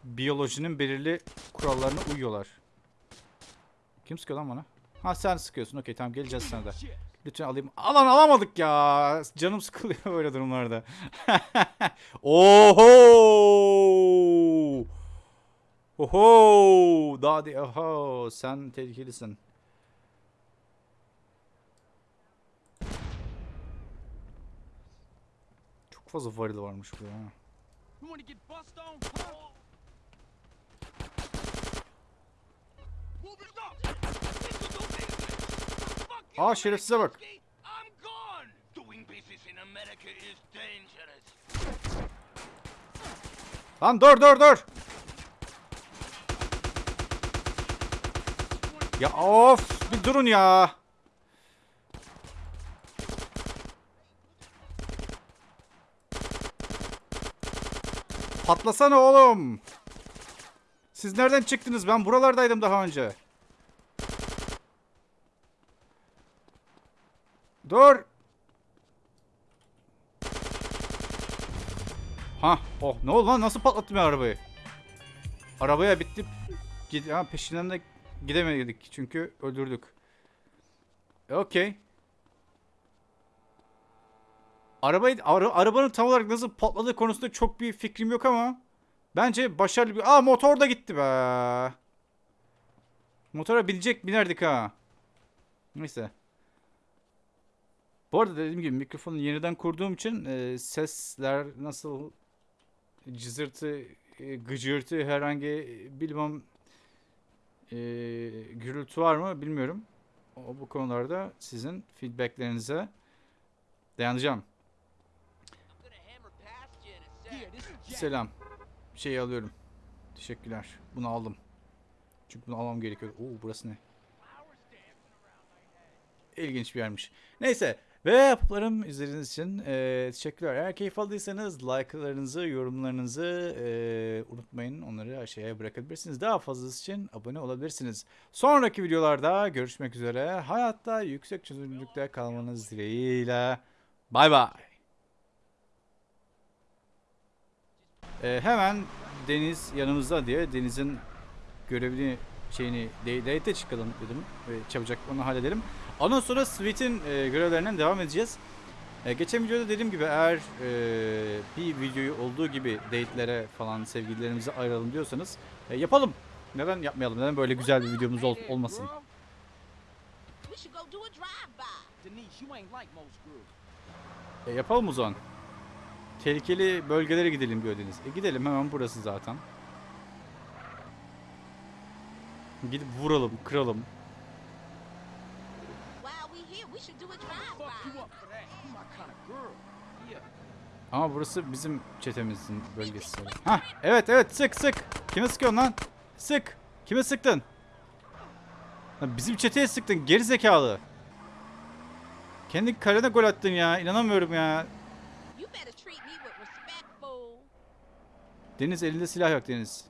Biyolojinin belirli kurallarına uyuyorlar. Kim sıkıyor lan bana? Ha sen sıkıyorsun. Okey tamam geleceğiz sana da. Lütfen alayım. Alan alamadık ya. Canım sıkılıyor böyle durumlarda. Oho! Oho! Daha de oho sen tehlikelisin. fazla varil varmış burada ha. Aa şerefsize bak. Lan dur dur dur. Ya of bir durun ya. Patlasana oğlum. Siz nereden çıktınız? Ben buralardaydım daha önce. Dur. Ha, oh ne oldu lan? Nasıl patlattım ben arabayı? Arabaya bitti. Gid ha, peşinden de gidemedik çünkü öldürdük. E, Okey. Arabayı ara- arabanın tam olarak nasıl patladığı konusunda çok bir fikrim yok ama bence başarılı bir Aa motor da gitti be. Motora binecek binerdik ha. Neyse. Bu arada dediğim gibi mikrofonu yeniden kurduğum için e, sesler nasıl cızırtı, e, gıcırtı herhangi bilmem e, gürültü var mı bilmiyorum. O, bu konularda sizin feedbacklerinize dayanacağım. I'm gonna hammer past you in a sec. Yeah, this is Jack. Selam. Şeyi alıyorum. Teşekkürler. Bunu aldım. Çünkü bunu almam gerekiyor. Oo burası ne? İlginç bir yermiş. Neyse. Ve yapıplarım izlediğiniz için eee, teşekkürler. Eğer keyif aldıysanız like'larınızı, yorumlarınızı eee, unutmayın. Onları aşağıya bırakabilirsiniz. Daha fazlası için abone olabilirsiniz. Sonraki videolarda görüşmek üzere. Hayatta yüksek çözünürlükte kalmanız dileğiyle. Bay bay. Ee, hemen Deniz yanımızda diye Deniz'in görevini şeyini de- date çıkalım dedim ve çabucak onu halledelim. Ondan sonra Sweet'in e, görevlerinden devam edeceğiz. E, geçen videoda dediğim gibi eğer e, bir videoyu olduğu gibi date'lere falan sevgililerimize ayıralım diyorsanız e, yapalım. Neden yapmayalım? Neden böyle güzel bir videomuz ol- olmasın? E, yapalım o zaman. Tehlikeli bölgelere gidelim diyor Deniz. E, gidelim hemen burası zaten. Gidip vuralım, kıralım. Ama burası bizim çetemizin bölgesi. Hah evet evet sık sık. Kime sıkıyorsun lan? Sık. Kime sıktın? Lan bizim çeteye sıktın geri zekalı. Kendi kalene gol attın ya. inanamıyorum ya. You better treat me with respect, fool. Deniz elinde silah yok Deniz.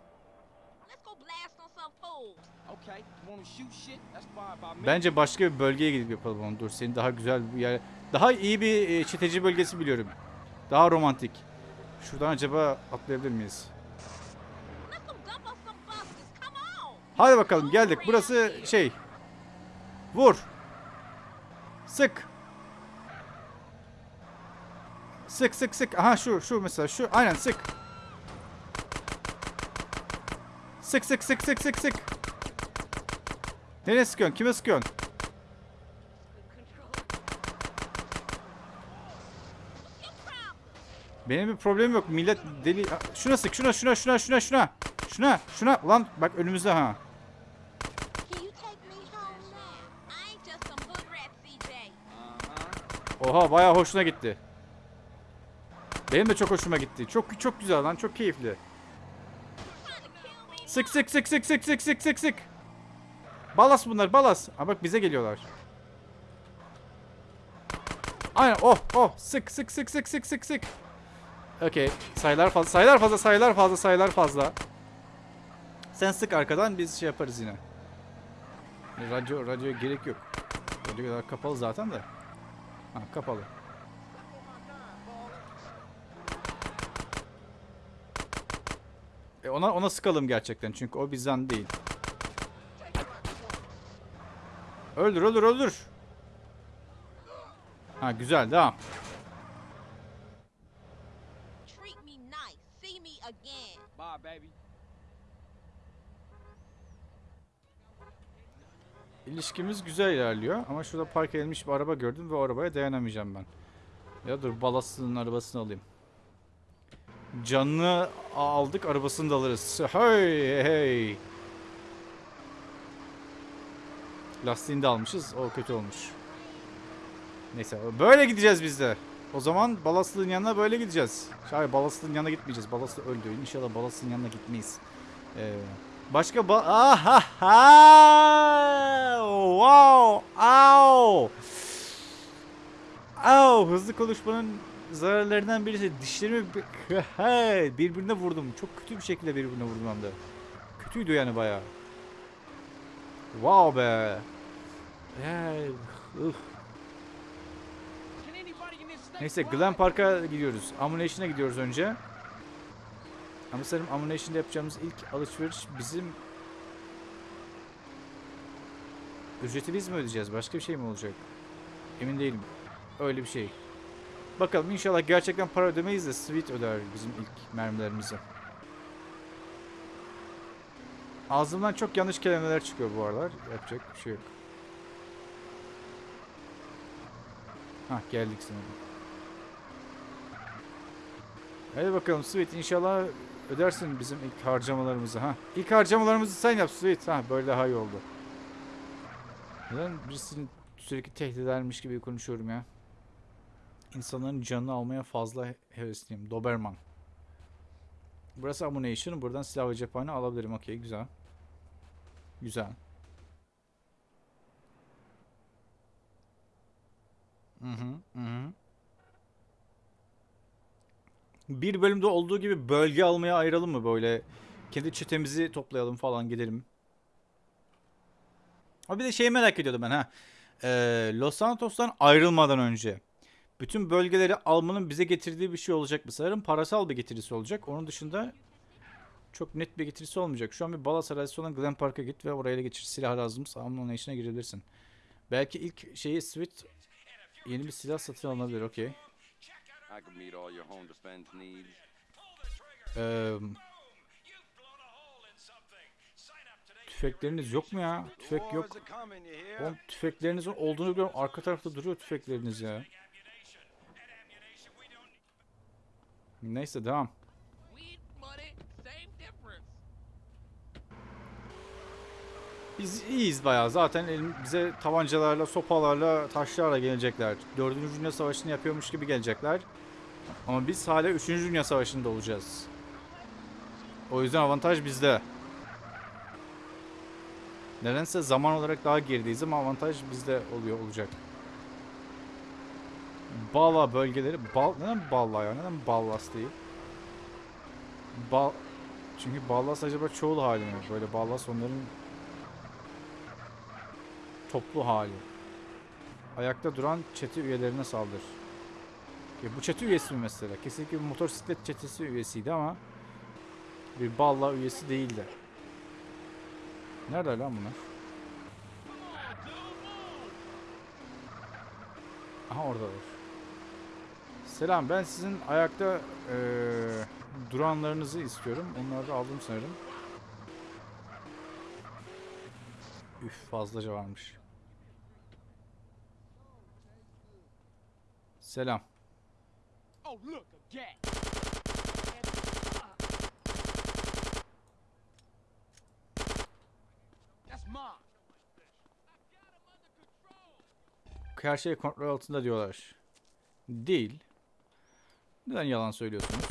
Bence başka bir bölgeye gidip yapalım onu. Dur seni daha güzel bir yer. Daha iyi bir e, çeteci bölgesi biliyorum. Daha romantik. Şuradan acaba atlayabilir miyiz? Hadi bakalım geldik. Burası şey. Vur. Sık. Sık sık sık. Aha şu şu mesela şu. Aynen sık. Sık sık sık sık sık sık. Nereye sıkıyorsun? Kime sıkıyorsun? Benim bir problemim yok. Millet deli... Şuna sık. Şuna şuna şuna şuna şuna. Şuna şuna. Ulan bak önümüzde ha. Oha bayağı hoşuna gitti. Benim de çok hoşuma gitti. Çok çok güzel lan çok keyifli. Trying to kill me? Sık sık sık sık sık sık sık sık sık. Balas bunlar balas. Aa bak bize geliyorlar. Aynen oh oh sık sık sık sık sık sık sık. Okey sayılar fazla sayılar fazla sayılar fazla sayılar fazla. Sen sık arkadan biz şey yaparız yine. Radyo radyoya gerek yok. Radyo kadar kapalı zaten de. Ha kapalı. E ona ona sıkalım gerçekten çünkü o bizden değil. Öldür öldür öldür. Ha güzel devam. Treat me nice. See me again. Bye, baby. İlişkimiz güzel ilerliyor ama şurada park edilmiş bir araba gördüm ve o arabaya dayanamayacağım ben. Ya dur balasının arabasını alayım. Canını aldık arabasını da alırız. Hey hey. Lastiğini de almışız. O kötü olmuş. Neyse böyle gideceğiz biz de. O zaman Balaslı'nın yanına böyle gideceğiz. Hayır Balaslı'nın yanına gitmeyeceğiz. Balaslı öldü. İnşallah Balaslı'nın yanına gitmeyiz. Ee, başka ba... Aha! Wow! Au! Au! Hızlı konuşmanın zararlarından birisi dişlerimi birbirine vurdum. Çok kötü bir şekilde birbirine vurdum hem de. Kötüydü yani bayağı. Wow be. Neyse Glen Park'a gidiyoruz. Ammunition'a gidiyoruz önce. Ama sanırım Ammunition'da yapacağımız ilk alışveriş bizim ücreti biz mi ödeyeceğiz? Başka bir şey mi olacak? Emin değilim. Öyle bir şey. Bakalım inşallah gerçekten para ödemeyiz de Sweet öder bizim ilk mermilerimizi. Ağzımdan çok yanlış kelimeler çıkıyor bu aralar. Yapacak bir şey yok. Hah geldik sanırım. Hadi bakalım Sweet inşallah ödersin bizim ilk harcamalarımızı ha. İlk harcamalarımızı sen yap Sweet. Ha böyle daha iyi oldu. Neden birisini sürekli tehdit edermiş gibi konuşuyorum ya. İnsanların canını almaya fazla he- hevesliyim. Doberman. Burası ammunition. Buradan silah ve cephane alabilirim. Okey güzel. Güzel. Hı hı, hı. Bir bölümde olduğu gibi bölge almaya ayıralım mı böyle? Kendi çetemizi toplayalım falan gidelim. Ha bir de şeyi merak ediyordum ben ha. Ee, Los Santos'tan ayrılmadan önce bütün bölgeleri almanın bize getirdiği bir şey olacak mı? Sanırım parasal bir getirisi olacak. Onun dışında çok net bir getirisi olmayacak. Şu an bir Balas arazisi olan Glen Park'a git ve oraya geçir. Silah lazımsa Ammunition'a girebilirsin. Belki ilk şeyi Sweet yeni bir silah satın alınabilir. Okey. Eee, tüfekleriniz yok mu ya? Tüfek yok. Oğlum tüfeklerinizin olduğunu biliyorum. Arka tarafta duruyor tüfekleriniz ya. Neyse devam. Biz iyiyiz bayağı. Zaten elim- bize tabancalarla, sopalarla, taşlarla gelecekler. Dördüncü Dünya Savaşı'nı yapıyormuş gibi gelecekler. Ama biz hala Üçüncü Dünya Savaşı'nda olacağız. O yüzden avantaj bizde. Nedense zaman olarak daha gerideyiz ama avantaj bizde oluyor olacak. Bala bölgeleri, bal, neden Balla ya? Neden Ballas değil? Bal, çünkü Ballas acaba çoğul hali mi? Böyle Ballas onların toplu hali. Ayakta duran çete üyelerine saldır. Ya bu çete üyesi mi mesela? Kesinlikle bir motosiklet çetesi üyesiydi ama bir balla üyesi değildi. Nerede lan bunlar? Aha oradalar. Selam ben sizin ayakta eee, duranlarınızı istiyorum. Onları da aldım sanırım. Üf fazlaca varmış. Selam. Oh. Her şey kontrol altında diyorlar. Değil. Neden yalan söylüyorsunuz?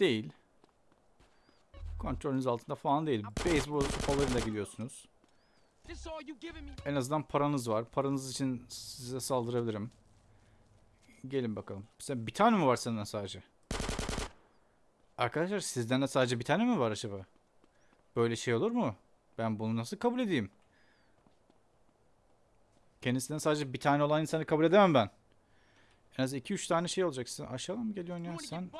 Değil. Kontrolünüz altında falan değil. Beyzbol sopalarıyla gidiyorsunuz. En azından paranız var. Paranız için size saldırabilirim. Gelin bakalım. Sen bir tane mi var senden sadece? Arkadaşlar sizden de sadece bir tane mi var acaba? Böyle şey olur mu? Ben bunu nasıl kabul edeyim? Kendisinden sadece bir tane olan insanı kabul edemem ben. En az 2-3 tane şey olacak. Sen aşağıdan mı geliyorsun ya sen?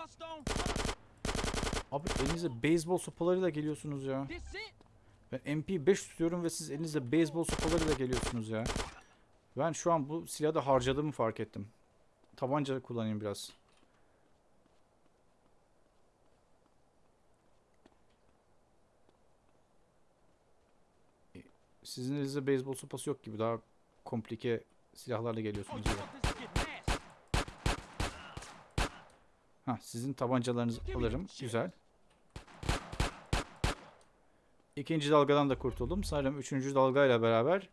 Abi elinizde beyzbol sopalarıyla geliyorsunuz ya. Ben MP5 tutuyorum ve siz elinizde beyzbol sopalarıyla geliyorsunuz ya. Ben şu an bu silahı da harcadığımı fark ettim. Tabanca kullanayım biraz. E, Sizin elinizde beyzbol sopası yok gibi. Daha komplike silahlarla geliyorsunuz. ya. want this to get nasty? Ha, sizin tabancalarınızı alırım. Güzel. İkinci dalgadan da kurtuldum. Sanırım üçüncü dalgayla beraber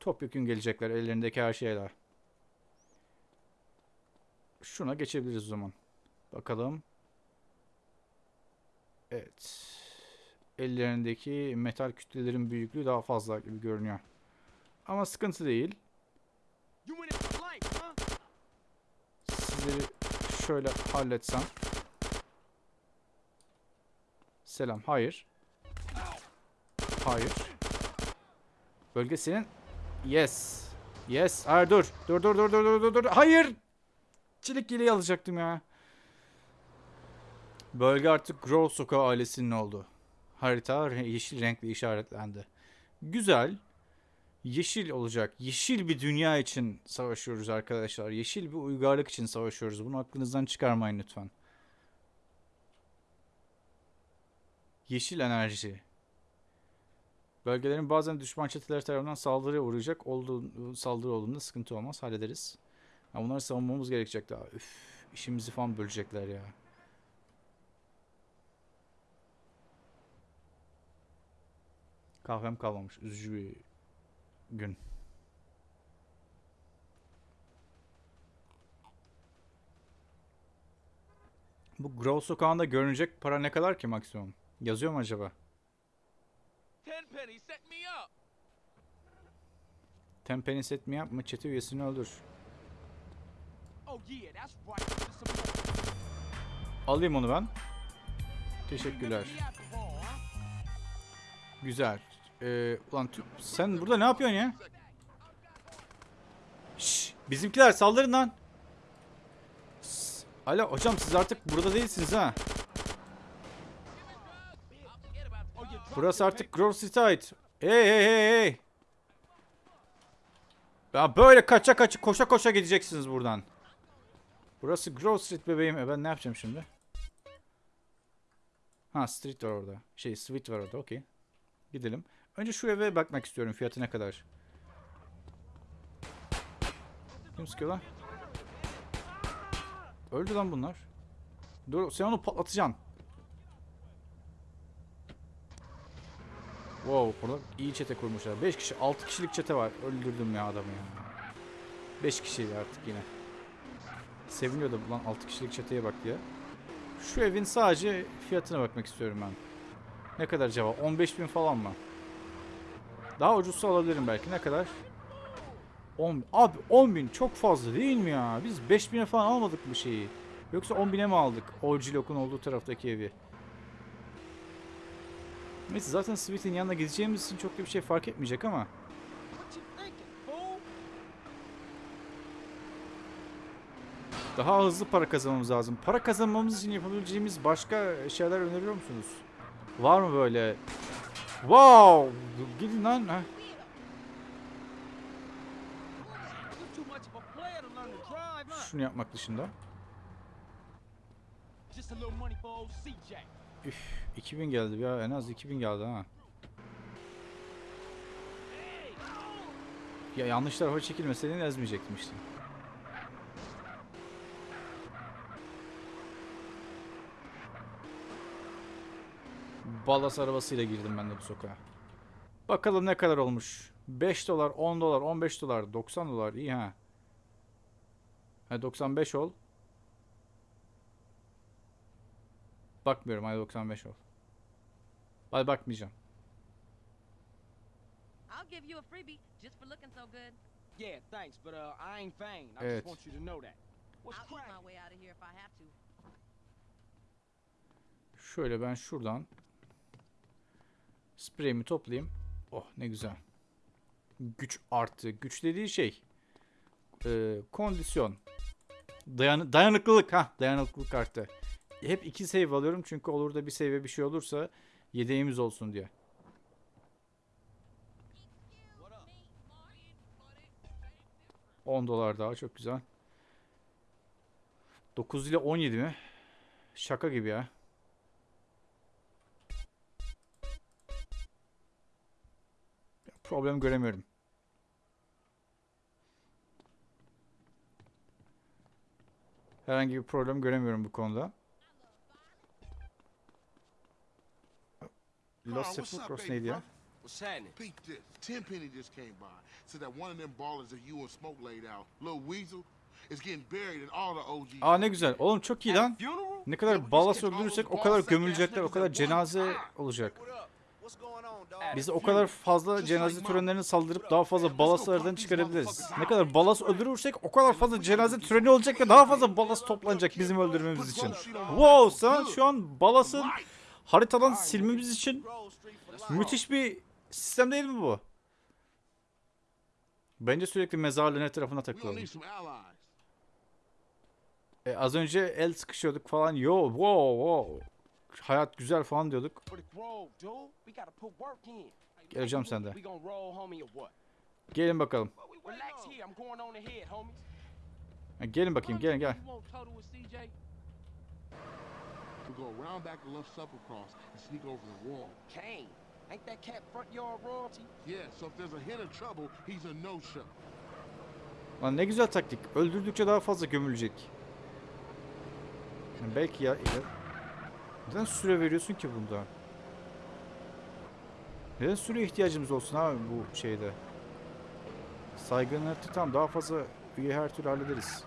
Topyekun gelecekler ellerindeki her şeyler. Şuna geçebiliriz o zaman. Bakalım. Evet. Ellerindeki metal kütlelerin büyüklüğü daha fazla gibi görünüyor. Ama sıkıntı değil. Sizleri şöyle halletsem. Selam. Hayır. Hayır. Bölge senin. Yes. Yes. Hayır dur. Dur dur dur dur dur dur. Hayır. Çelik yeleği alacaktım ya. Bölge artık Grove Sokağı ailesinin oldu. Harita yeşil renkle işaretlendi. Güzel. Yeşil olacak. Yeşil bir dünya için savaşıyoruz arkadaşlar. Yeşil bir uygarlık için savaşıyoruz. Bunu aklınızdan çıkarmayın lütfen. Yeşil enerji. Bölgelerin bazen düşman çeteler tarafından saldırıya uğrayacak olduğu saldırı olduğunda sıkıntı olmaz. Hallederiz. Ha, bunları savunmamız gerekecek daha. Üf, işimizi falan bölecekler ya. Kahvem kalmamış. Üzücü bir gün. Bu Grove sokağında görünecek para ne kadar ki maksimum? Yazıyor mu acaba? Tenpenny set me up. Tempeni set mi yapma çete üyesini öldür. Oh yeah, that's right. Alayım onu ben. Teşekkürler. Güzel. Ee, ulan sen burada ne yapıyorsun ya? Şşş, bizimkiler saldırın lan. Sss, Alo hocam siz artık burada değilsiniz ha. Burası artık Grove Street'e ait. Hey hey hey hey. Ya böyle kaça kaça koşa koşa gideceksiniz buradan. Burası Grove Street bebeğim. E ben ne yapacağım şimdi? Ha street var orada. Şey street var orada okey. Gidelim. Önce şu eve bakmak istiyorum fiyatı ne kadar. Kim sıkıyor lan? Öldü lan bunlar. Dur sen onu patlatacaksın. Wow burada iyi çete kurmuşlar. 5 kişi 6 kişilik çete var. Öldürdüm ya adamı ya. 5 kişi artık yine. Seviniyordu lan 6 kişilik çeteye bak diye. Şu evin sadece fiyatına bakmak istiyorum ben. Ne kadar acaba? 15 bin falan mı? Daha ucuzsa alabilirim belki. Ne kadar? 10 Abi 10 bin çok fazla değil mi ya? Biz 5 bine falan almadık bu şeyi. Yoksa 10 bine mi aldık? Orjilok'un olduğu taraftaki evi. Neyse zaten Sweet'in yanına gideceğimiz için çok da bir şey fark etmeyecek ama. Daha hızlı para kazanmamız lazım. Para kazanmamız için yapabileceğimiz başka şeyler öneriyor musunuz? Var mı böyle? Wow! Gidin lan. Huh? Şunu yapmak dışında. Üf, 2000 geldi ya. En az 2000 geldi ha. Ya yanlış tarafa çekilmeseydin ezmeyecektim işte. Ballas arabasıyla girdim ben de bu sokağa. Bakalım ne kadar olmuş. 5 dolar, 10 dolar, 15 dolar, 90 dolar. iyi ha. Ha 95 ol. Bakmıyorum hadi 95 ol. Hadi bakmayacağım. I'll give you a freebie just for looking so good. Yeah, thanks, but uh, I ain't vain. I Evet. just want you to know that. What's I'll eat cracking? my way out of here if I have to. Şöyle ben şuradan spreyimi toplayayım. Oh ne güzel. Güç arttı. Güç dediği şey e, kondisyon. Dayan dayanıklılık ha dayanıklılık arttı. Hep iki save alıyorum çünkü olur da bir save bir şey olursa yedeğimiz olsun diye. $10 dolar daha çok güzel. 9 ile 17 mi? Şaka gibi ya. Problem göremiyorum. Herhangi bir problem göremiyorum bu konuda. Los Sepulcros neydi ya? What's happening? Peep this. Tenpenny just came by. Said that one of them ballers that you and Smoke laid out, Lil Weasel, is getting buried in all the OG. Aa ne güzel. Oğlum çok iyi lan. Ne kadar balas öldürürsek o kadar gömülecekler, o kadar cenaze olacak. Biz o kadar fazla cenaze törenlerine saldırıp daha fazla balas aradan çıkarabiliriz. Ne kadar balas öldürürsek o kadar fazla cenaze töreni olacak ve daha fazla balas toplanacak bizim öldürmemiz için. Wow sen şu an balasın haritadan silmemiz için müthiş bir sistem değil mi bu? Bence sürekli mezarlığın etrafına takılalım. E, az önce el sıkışıyorduk falan. Yo, wow, wow. Hayat güzel falan diyorduk. Geleceğim sende. Gelin bakalım. Gelin bakayım, gelin gel. Go around back the left supper cross and sneak over the wall. Kane. Ain't that cat front yard royalty? Yeah, so if there's a hint of trouble, he's a no-show. Lan ne güzel taktik. Öldürdükçe daha fazla gömülecek. Yani belki ya, ya... Neden süre veriyorsun ki bunda? Neden süre ihtiyacımız olsun abi bu şeyde? Saygın artı tam daha fazla üye her türlü hallederiz.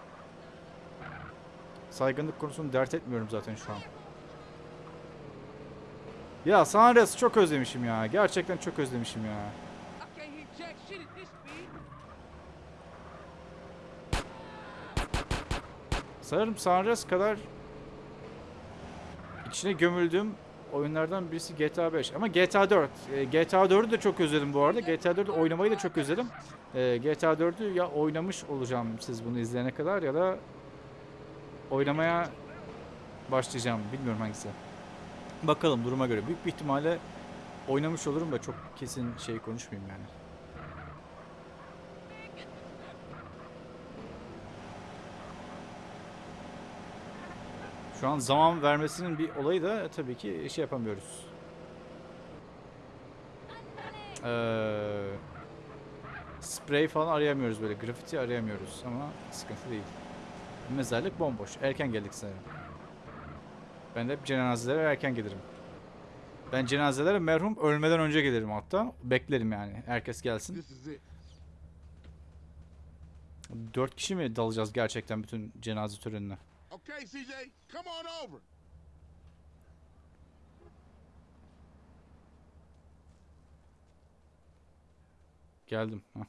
Saygınlık konusunu dert etmiyorum zaten şu an. Ya Sanres çok özlemişim ya. Gerçekten çok özlemişim ya. Sanırım Sanres kadar içine gömüldüğüm oyunlardan birisi GTA 5. Ama GTA 4. E, GTA 4'ü de çok özledim bu arada. GTA 4'ü oynamayı da çok özledim. E, GTA 4'ü ya oynamış olacağım siz bunu izleyene kadar ya da oynamaya başlayacağım. Bilmiyorum hangisi. Bakalım duruma göre. Büyük bir ihtimalle oynamış olurum da çok kesin şey konuşmayayım yani. Şu an zaman vermesinin bir olayı da tabii ki şey yapamıyoruz. Ee, sprey falan arayamıyoruz böyle. Grafiti arayamıyoruz ama sıkıntı değil. Mezarlık bomboş. Erken geldik sanırım. Ben de hep cenazelere erken gelirim. Ben cenazelere merhum ölmeden önce gelirim hatta. Beklerim yani. Herkes gelsin. Dört kişi mi dalacağız gerçekten bütün cenaze törenine? Okay, CJ, come on over. Geldim. Hah.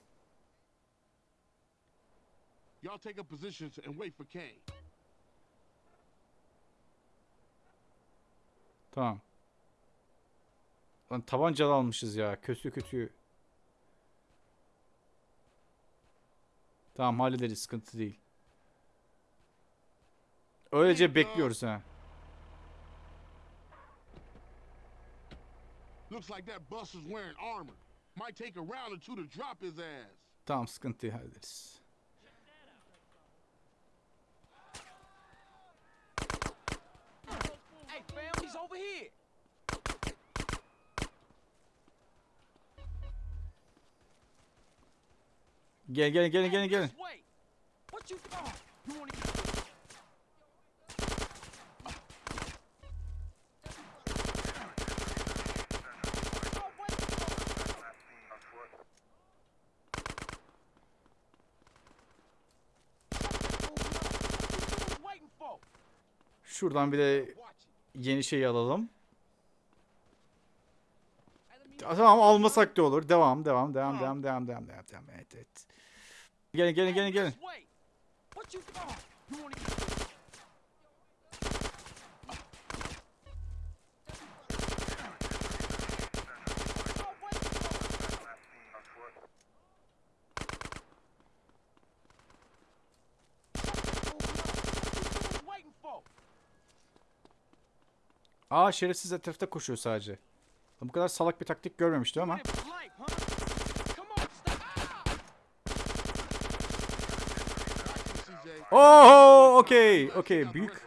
Y'all take up positions and wait for Kane. Tamam. Lan tabancalı almışız ya. Kötü kötü. Tamam hallederiz. Sıkıntı değil. Öylece bekliyoruz ha. Looks like that bus is wearing armor. Might take a round or two to drop his ass. Tamam sıkıntıyı hallederiz. Hey, fam, he's over here. Gel gel gel gel gel. This way. What you? Oh, you wanna get? Şuradan bir de yeni şeyi alalım. Ta- Tamam almasak da olur. Devam devam devam devam devam devam devam. Evet evet. Gelin gelin gelin gelin. This way. What you? Oh, you wanna get? Oh, wait. What you waiting for? Aa şerefsiz etrafta koşuyor sadece. Bu kadar salak bir taktik görmemiştim ama. Oo okey okey büyük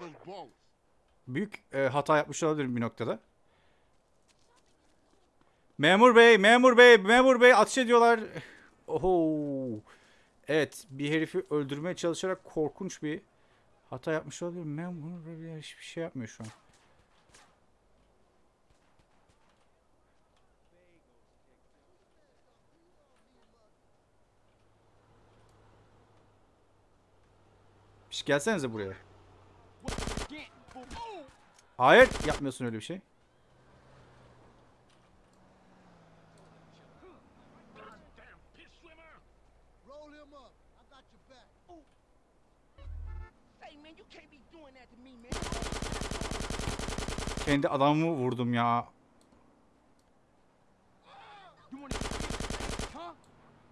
büyük e, hata yapmış olabilirim bir noktada. Memur bey, memur bey, memur bey ateş ediyorlar. Oho. Evet, bir herifi öldürmeye çalışarak korkunç bir hata yapmış olabilir. Memur bey hiçbir şey yapmıyor şu an. Şş, gelsenize buraya. Hayır yapmıyorsun öyle bir şey. Kendi adamımı vurdum ya.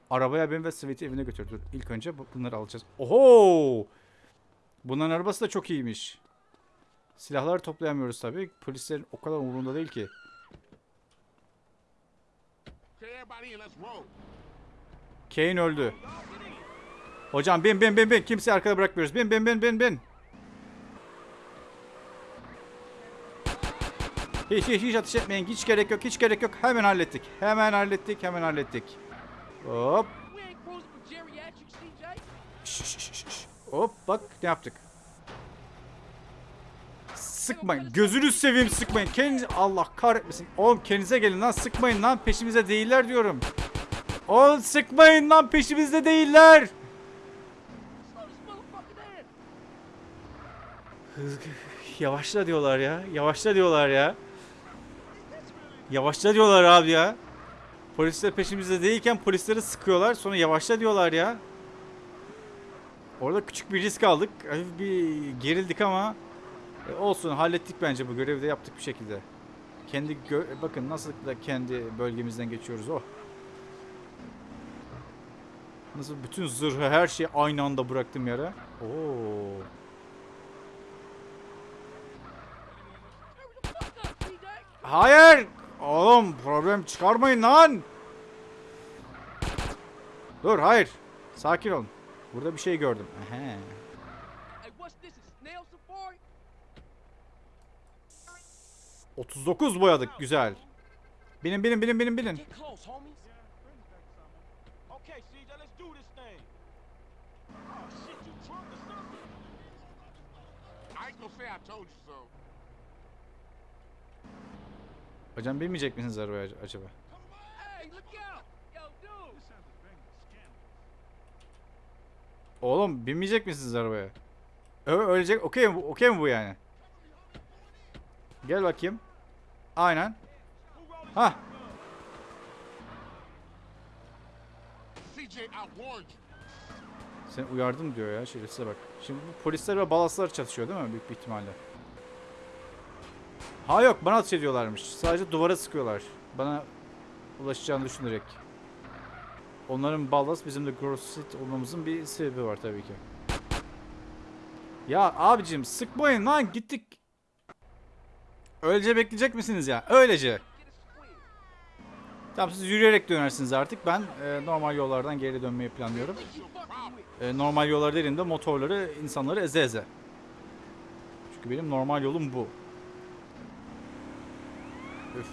Arabaya ben ve Sweet'i evine götürdü. İlk önce bu- bunları alacağız. Oho! Bunların arabası da çok iyiymiş. Silahları toplayamıyoruz tabii. Polislerin o kadar umurunda değil ki. Kane öldü. Hocam bin bin bin bin. Kimseyi arkada bırakmıyoruz. Bin bin bin bin bin. Hiç hiç hiç ateş etmeyin. Hiç gerek yok. Hiç gerek yok. Hemen hallettik. Hemen hallettik. Hemen hallettik. Hop. We ain't cruising for geriatrics, CJ. Şş, şş, şş, şş. Hop bak ne yaptık. Sıkmayın. Gözünüz seveyim sıkmayın. Kendinize Allah kahretmesin. Oğlum kendinize gelin lan sıkmayın lan peşimize değiller diyorum. Oğlum sıkmayın lan peşimizde değiller. Yavaşla diyorlar ya. Yavaşla diyorlar ya. Yavaşla diyorlar abi ya. Polisler peşimizde değilken polisleri sıkıyorlar. Sonra yavaşla diyorlar ya. Orada küçük bir risk aldık. Hafif bir gerildik ama e, olsun hallettik bence bu görevi de yaptık bir şekilde. Kendi gö- bakın nasıl da kendi bölgemizden geçiyoruz oh. Nasıl bütün zırhı her şeyi aynı anda bıraktım yere. Oo. Hayır! Oğlum problem çıkarmayın lan. Dur hayır. Sakin olun. Burada bir şey gördüm. Ehe. Hey, what's this? A snail safari? 39 boyadık güzel. Binin binin binin binin binin. Get close, homies. Okay, CJ, let's do this thing. Oh, shit, you drunk or something? I ain't gonna say I told you so. Hocam binmeyecek misiniz arabaya ac- acaba? Hey, look out! Yo, dude! Oğlum binmeyecek misiniz arabaya? Ö ölecek. Okey mi bu? Okey mi bu yani? Gel bakayım. Aynen. Ha. Seni uyardım diyor ya şerefsize bak. Şimdi bu polisler ve balaslar çatışıyor değil mi büyük bir ihtimalle? Ha yok bana ateş ediyorlarmış. Sadece duvara sıkıyorlar. Bana ulaşacağını düşünerek. Onların ballas bizim de Grossit olmamızın bir sebebi var tabii ki. Ya abicim sıkmayın lan gittik. Öylece bekleyecek misiniz ya? Öylece. Tamam siz yürüyerek dönersiniz artık. Ben e, normal yollardan geri dönmeyi planlıyorum. E, normal yollar dediğimde motorları, insanları eze eze. Çünkü benim normal yolum bu. Üf,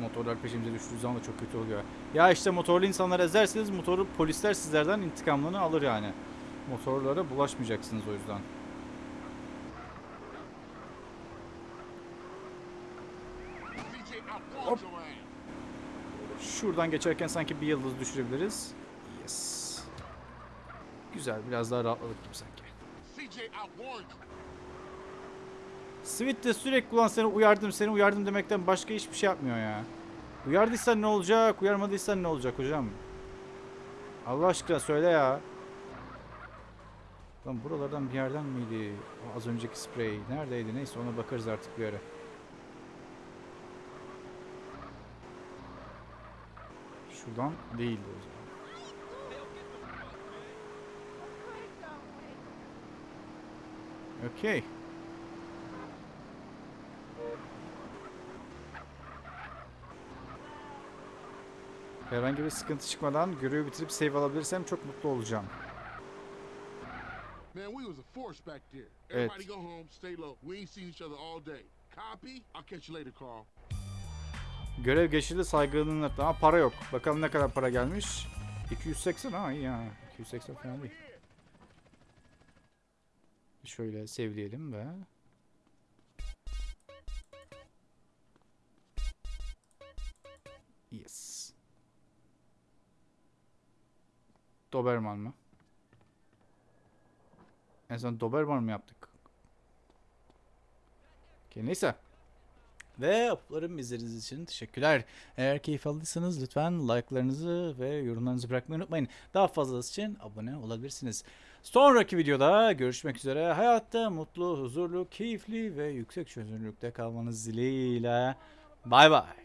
motorlar peşimize düştüğü zaman da çok kötü oluyor. Ya işte motorlu insanları ezerseniz motoru polisler sizlerden intikamlarını alır yani. Motorlara bulaşmayacaksınız o yüzden. Ass. Şuradan geçerken sanki bir yıldız düşürebiliriz. Yes. Güzel biraz daha rahatladık gibi sanki. Sweet de sürekli ulan seni uyardım seni uyardım demekten başka hiçbir şey yapmıyor ya. Uyardıysan ne olacak uyarmadıysan ne olacak hocam? Allah aşkına söyle ya. Lan buralardan bir yerden miydi? O az önceki sprey neredeydi neyse ona bakarız artık bir ara. Şuradan değildi o zaman. Okey. Herhangi bir sıkıntı çıkmadan görevi bitirip save alabilirsem çok mutlu olacağım. Evet. Görev geçildi saygınlığın hatta ama para yok. Bakalım ne kadar para gelmiş. 280 ha iyi ya. 280 falan değil. Şöyle sevleyelim ve Yes. Doberman mı? En son Doberman mı yaptık? Okey, neyse. Ve uplarım izlediğiniz için teşekkürler. Eğer keyif aldıysanız lütfen like'larınızı ve yorumlarınızı bırakmayı unutmayın. Daha fazlası için abone olabilirsiniz. Sonraki videoda görüşmek üzere. Hayatta mutlu, huzurlu, keyifli ve yüksek çözünürlükte kalmanız dileğiyle. Bay bay.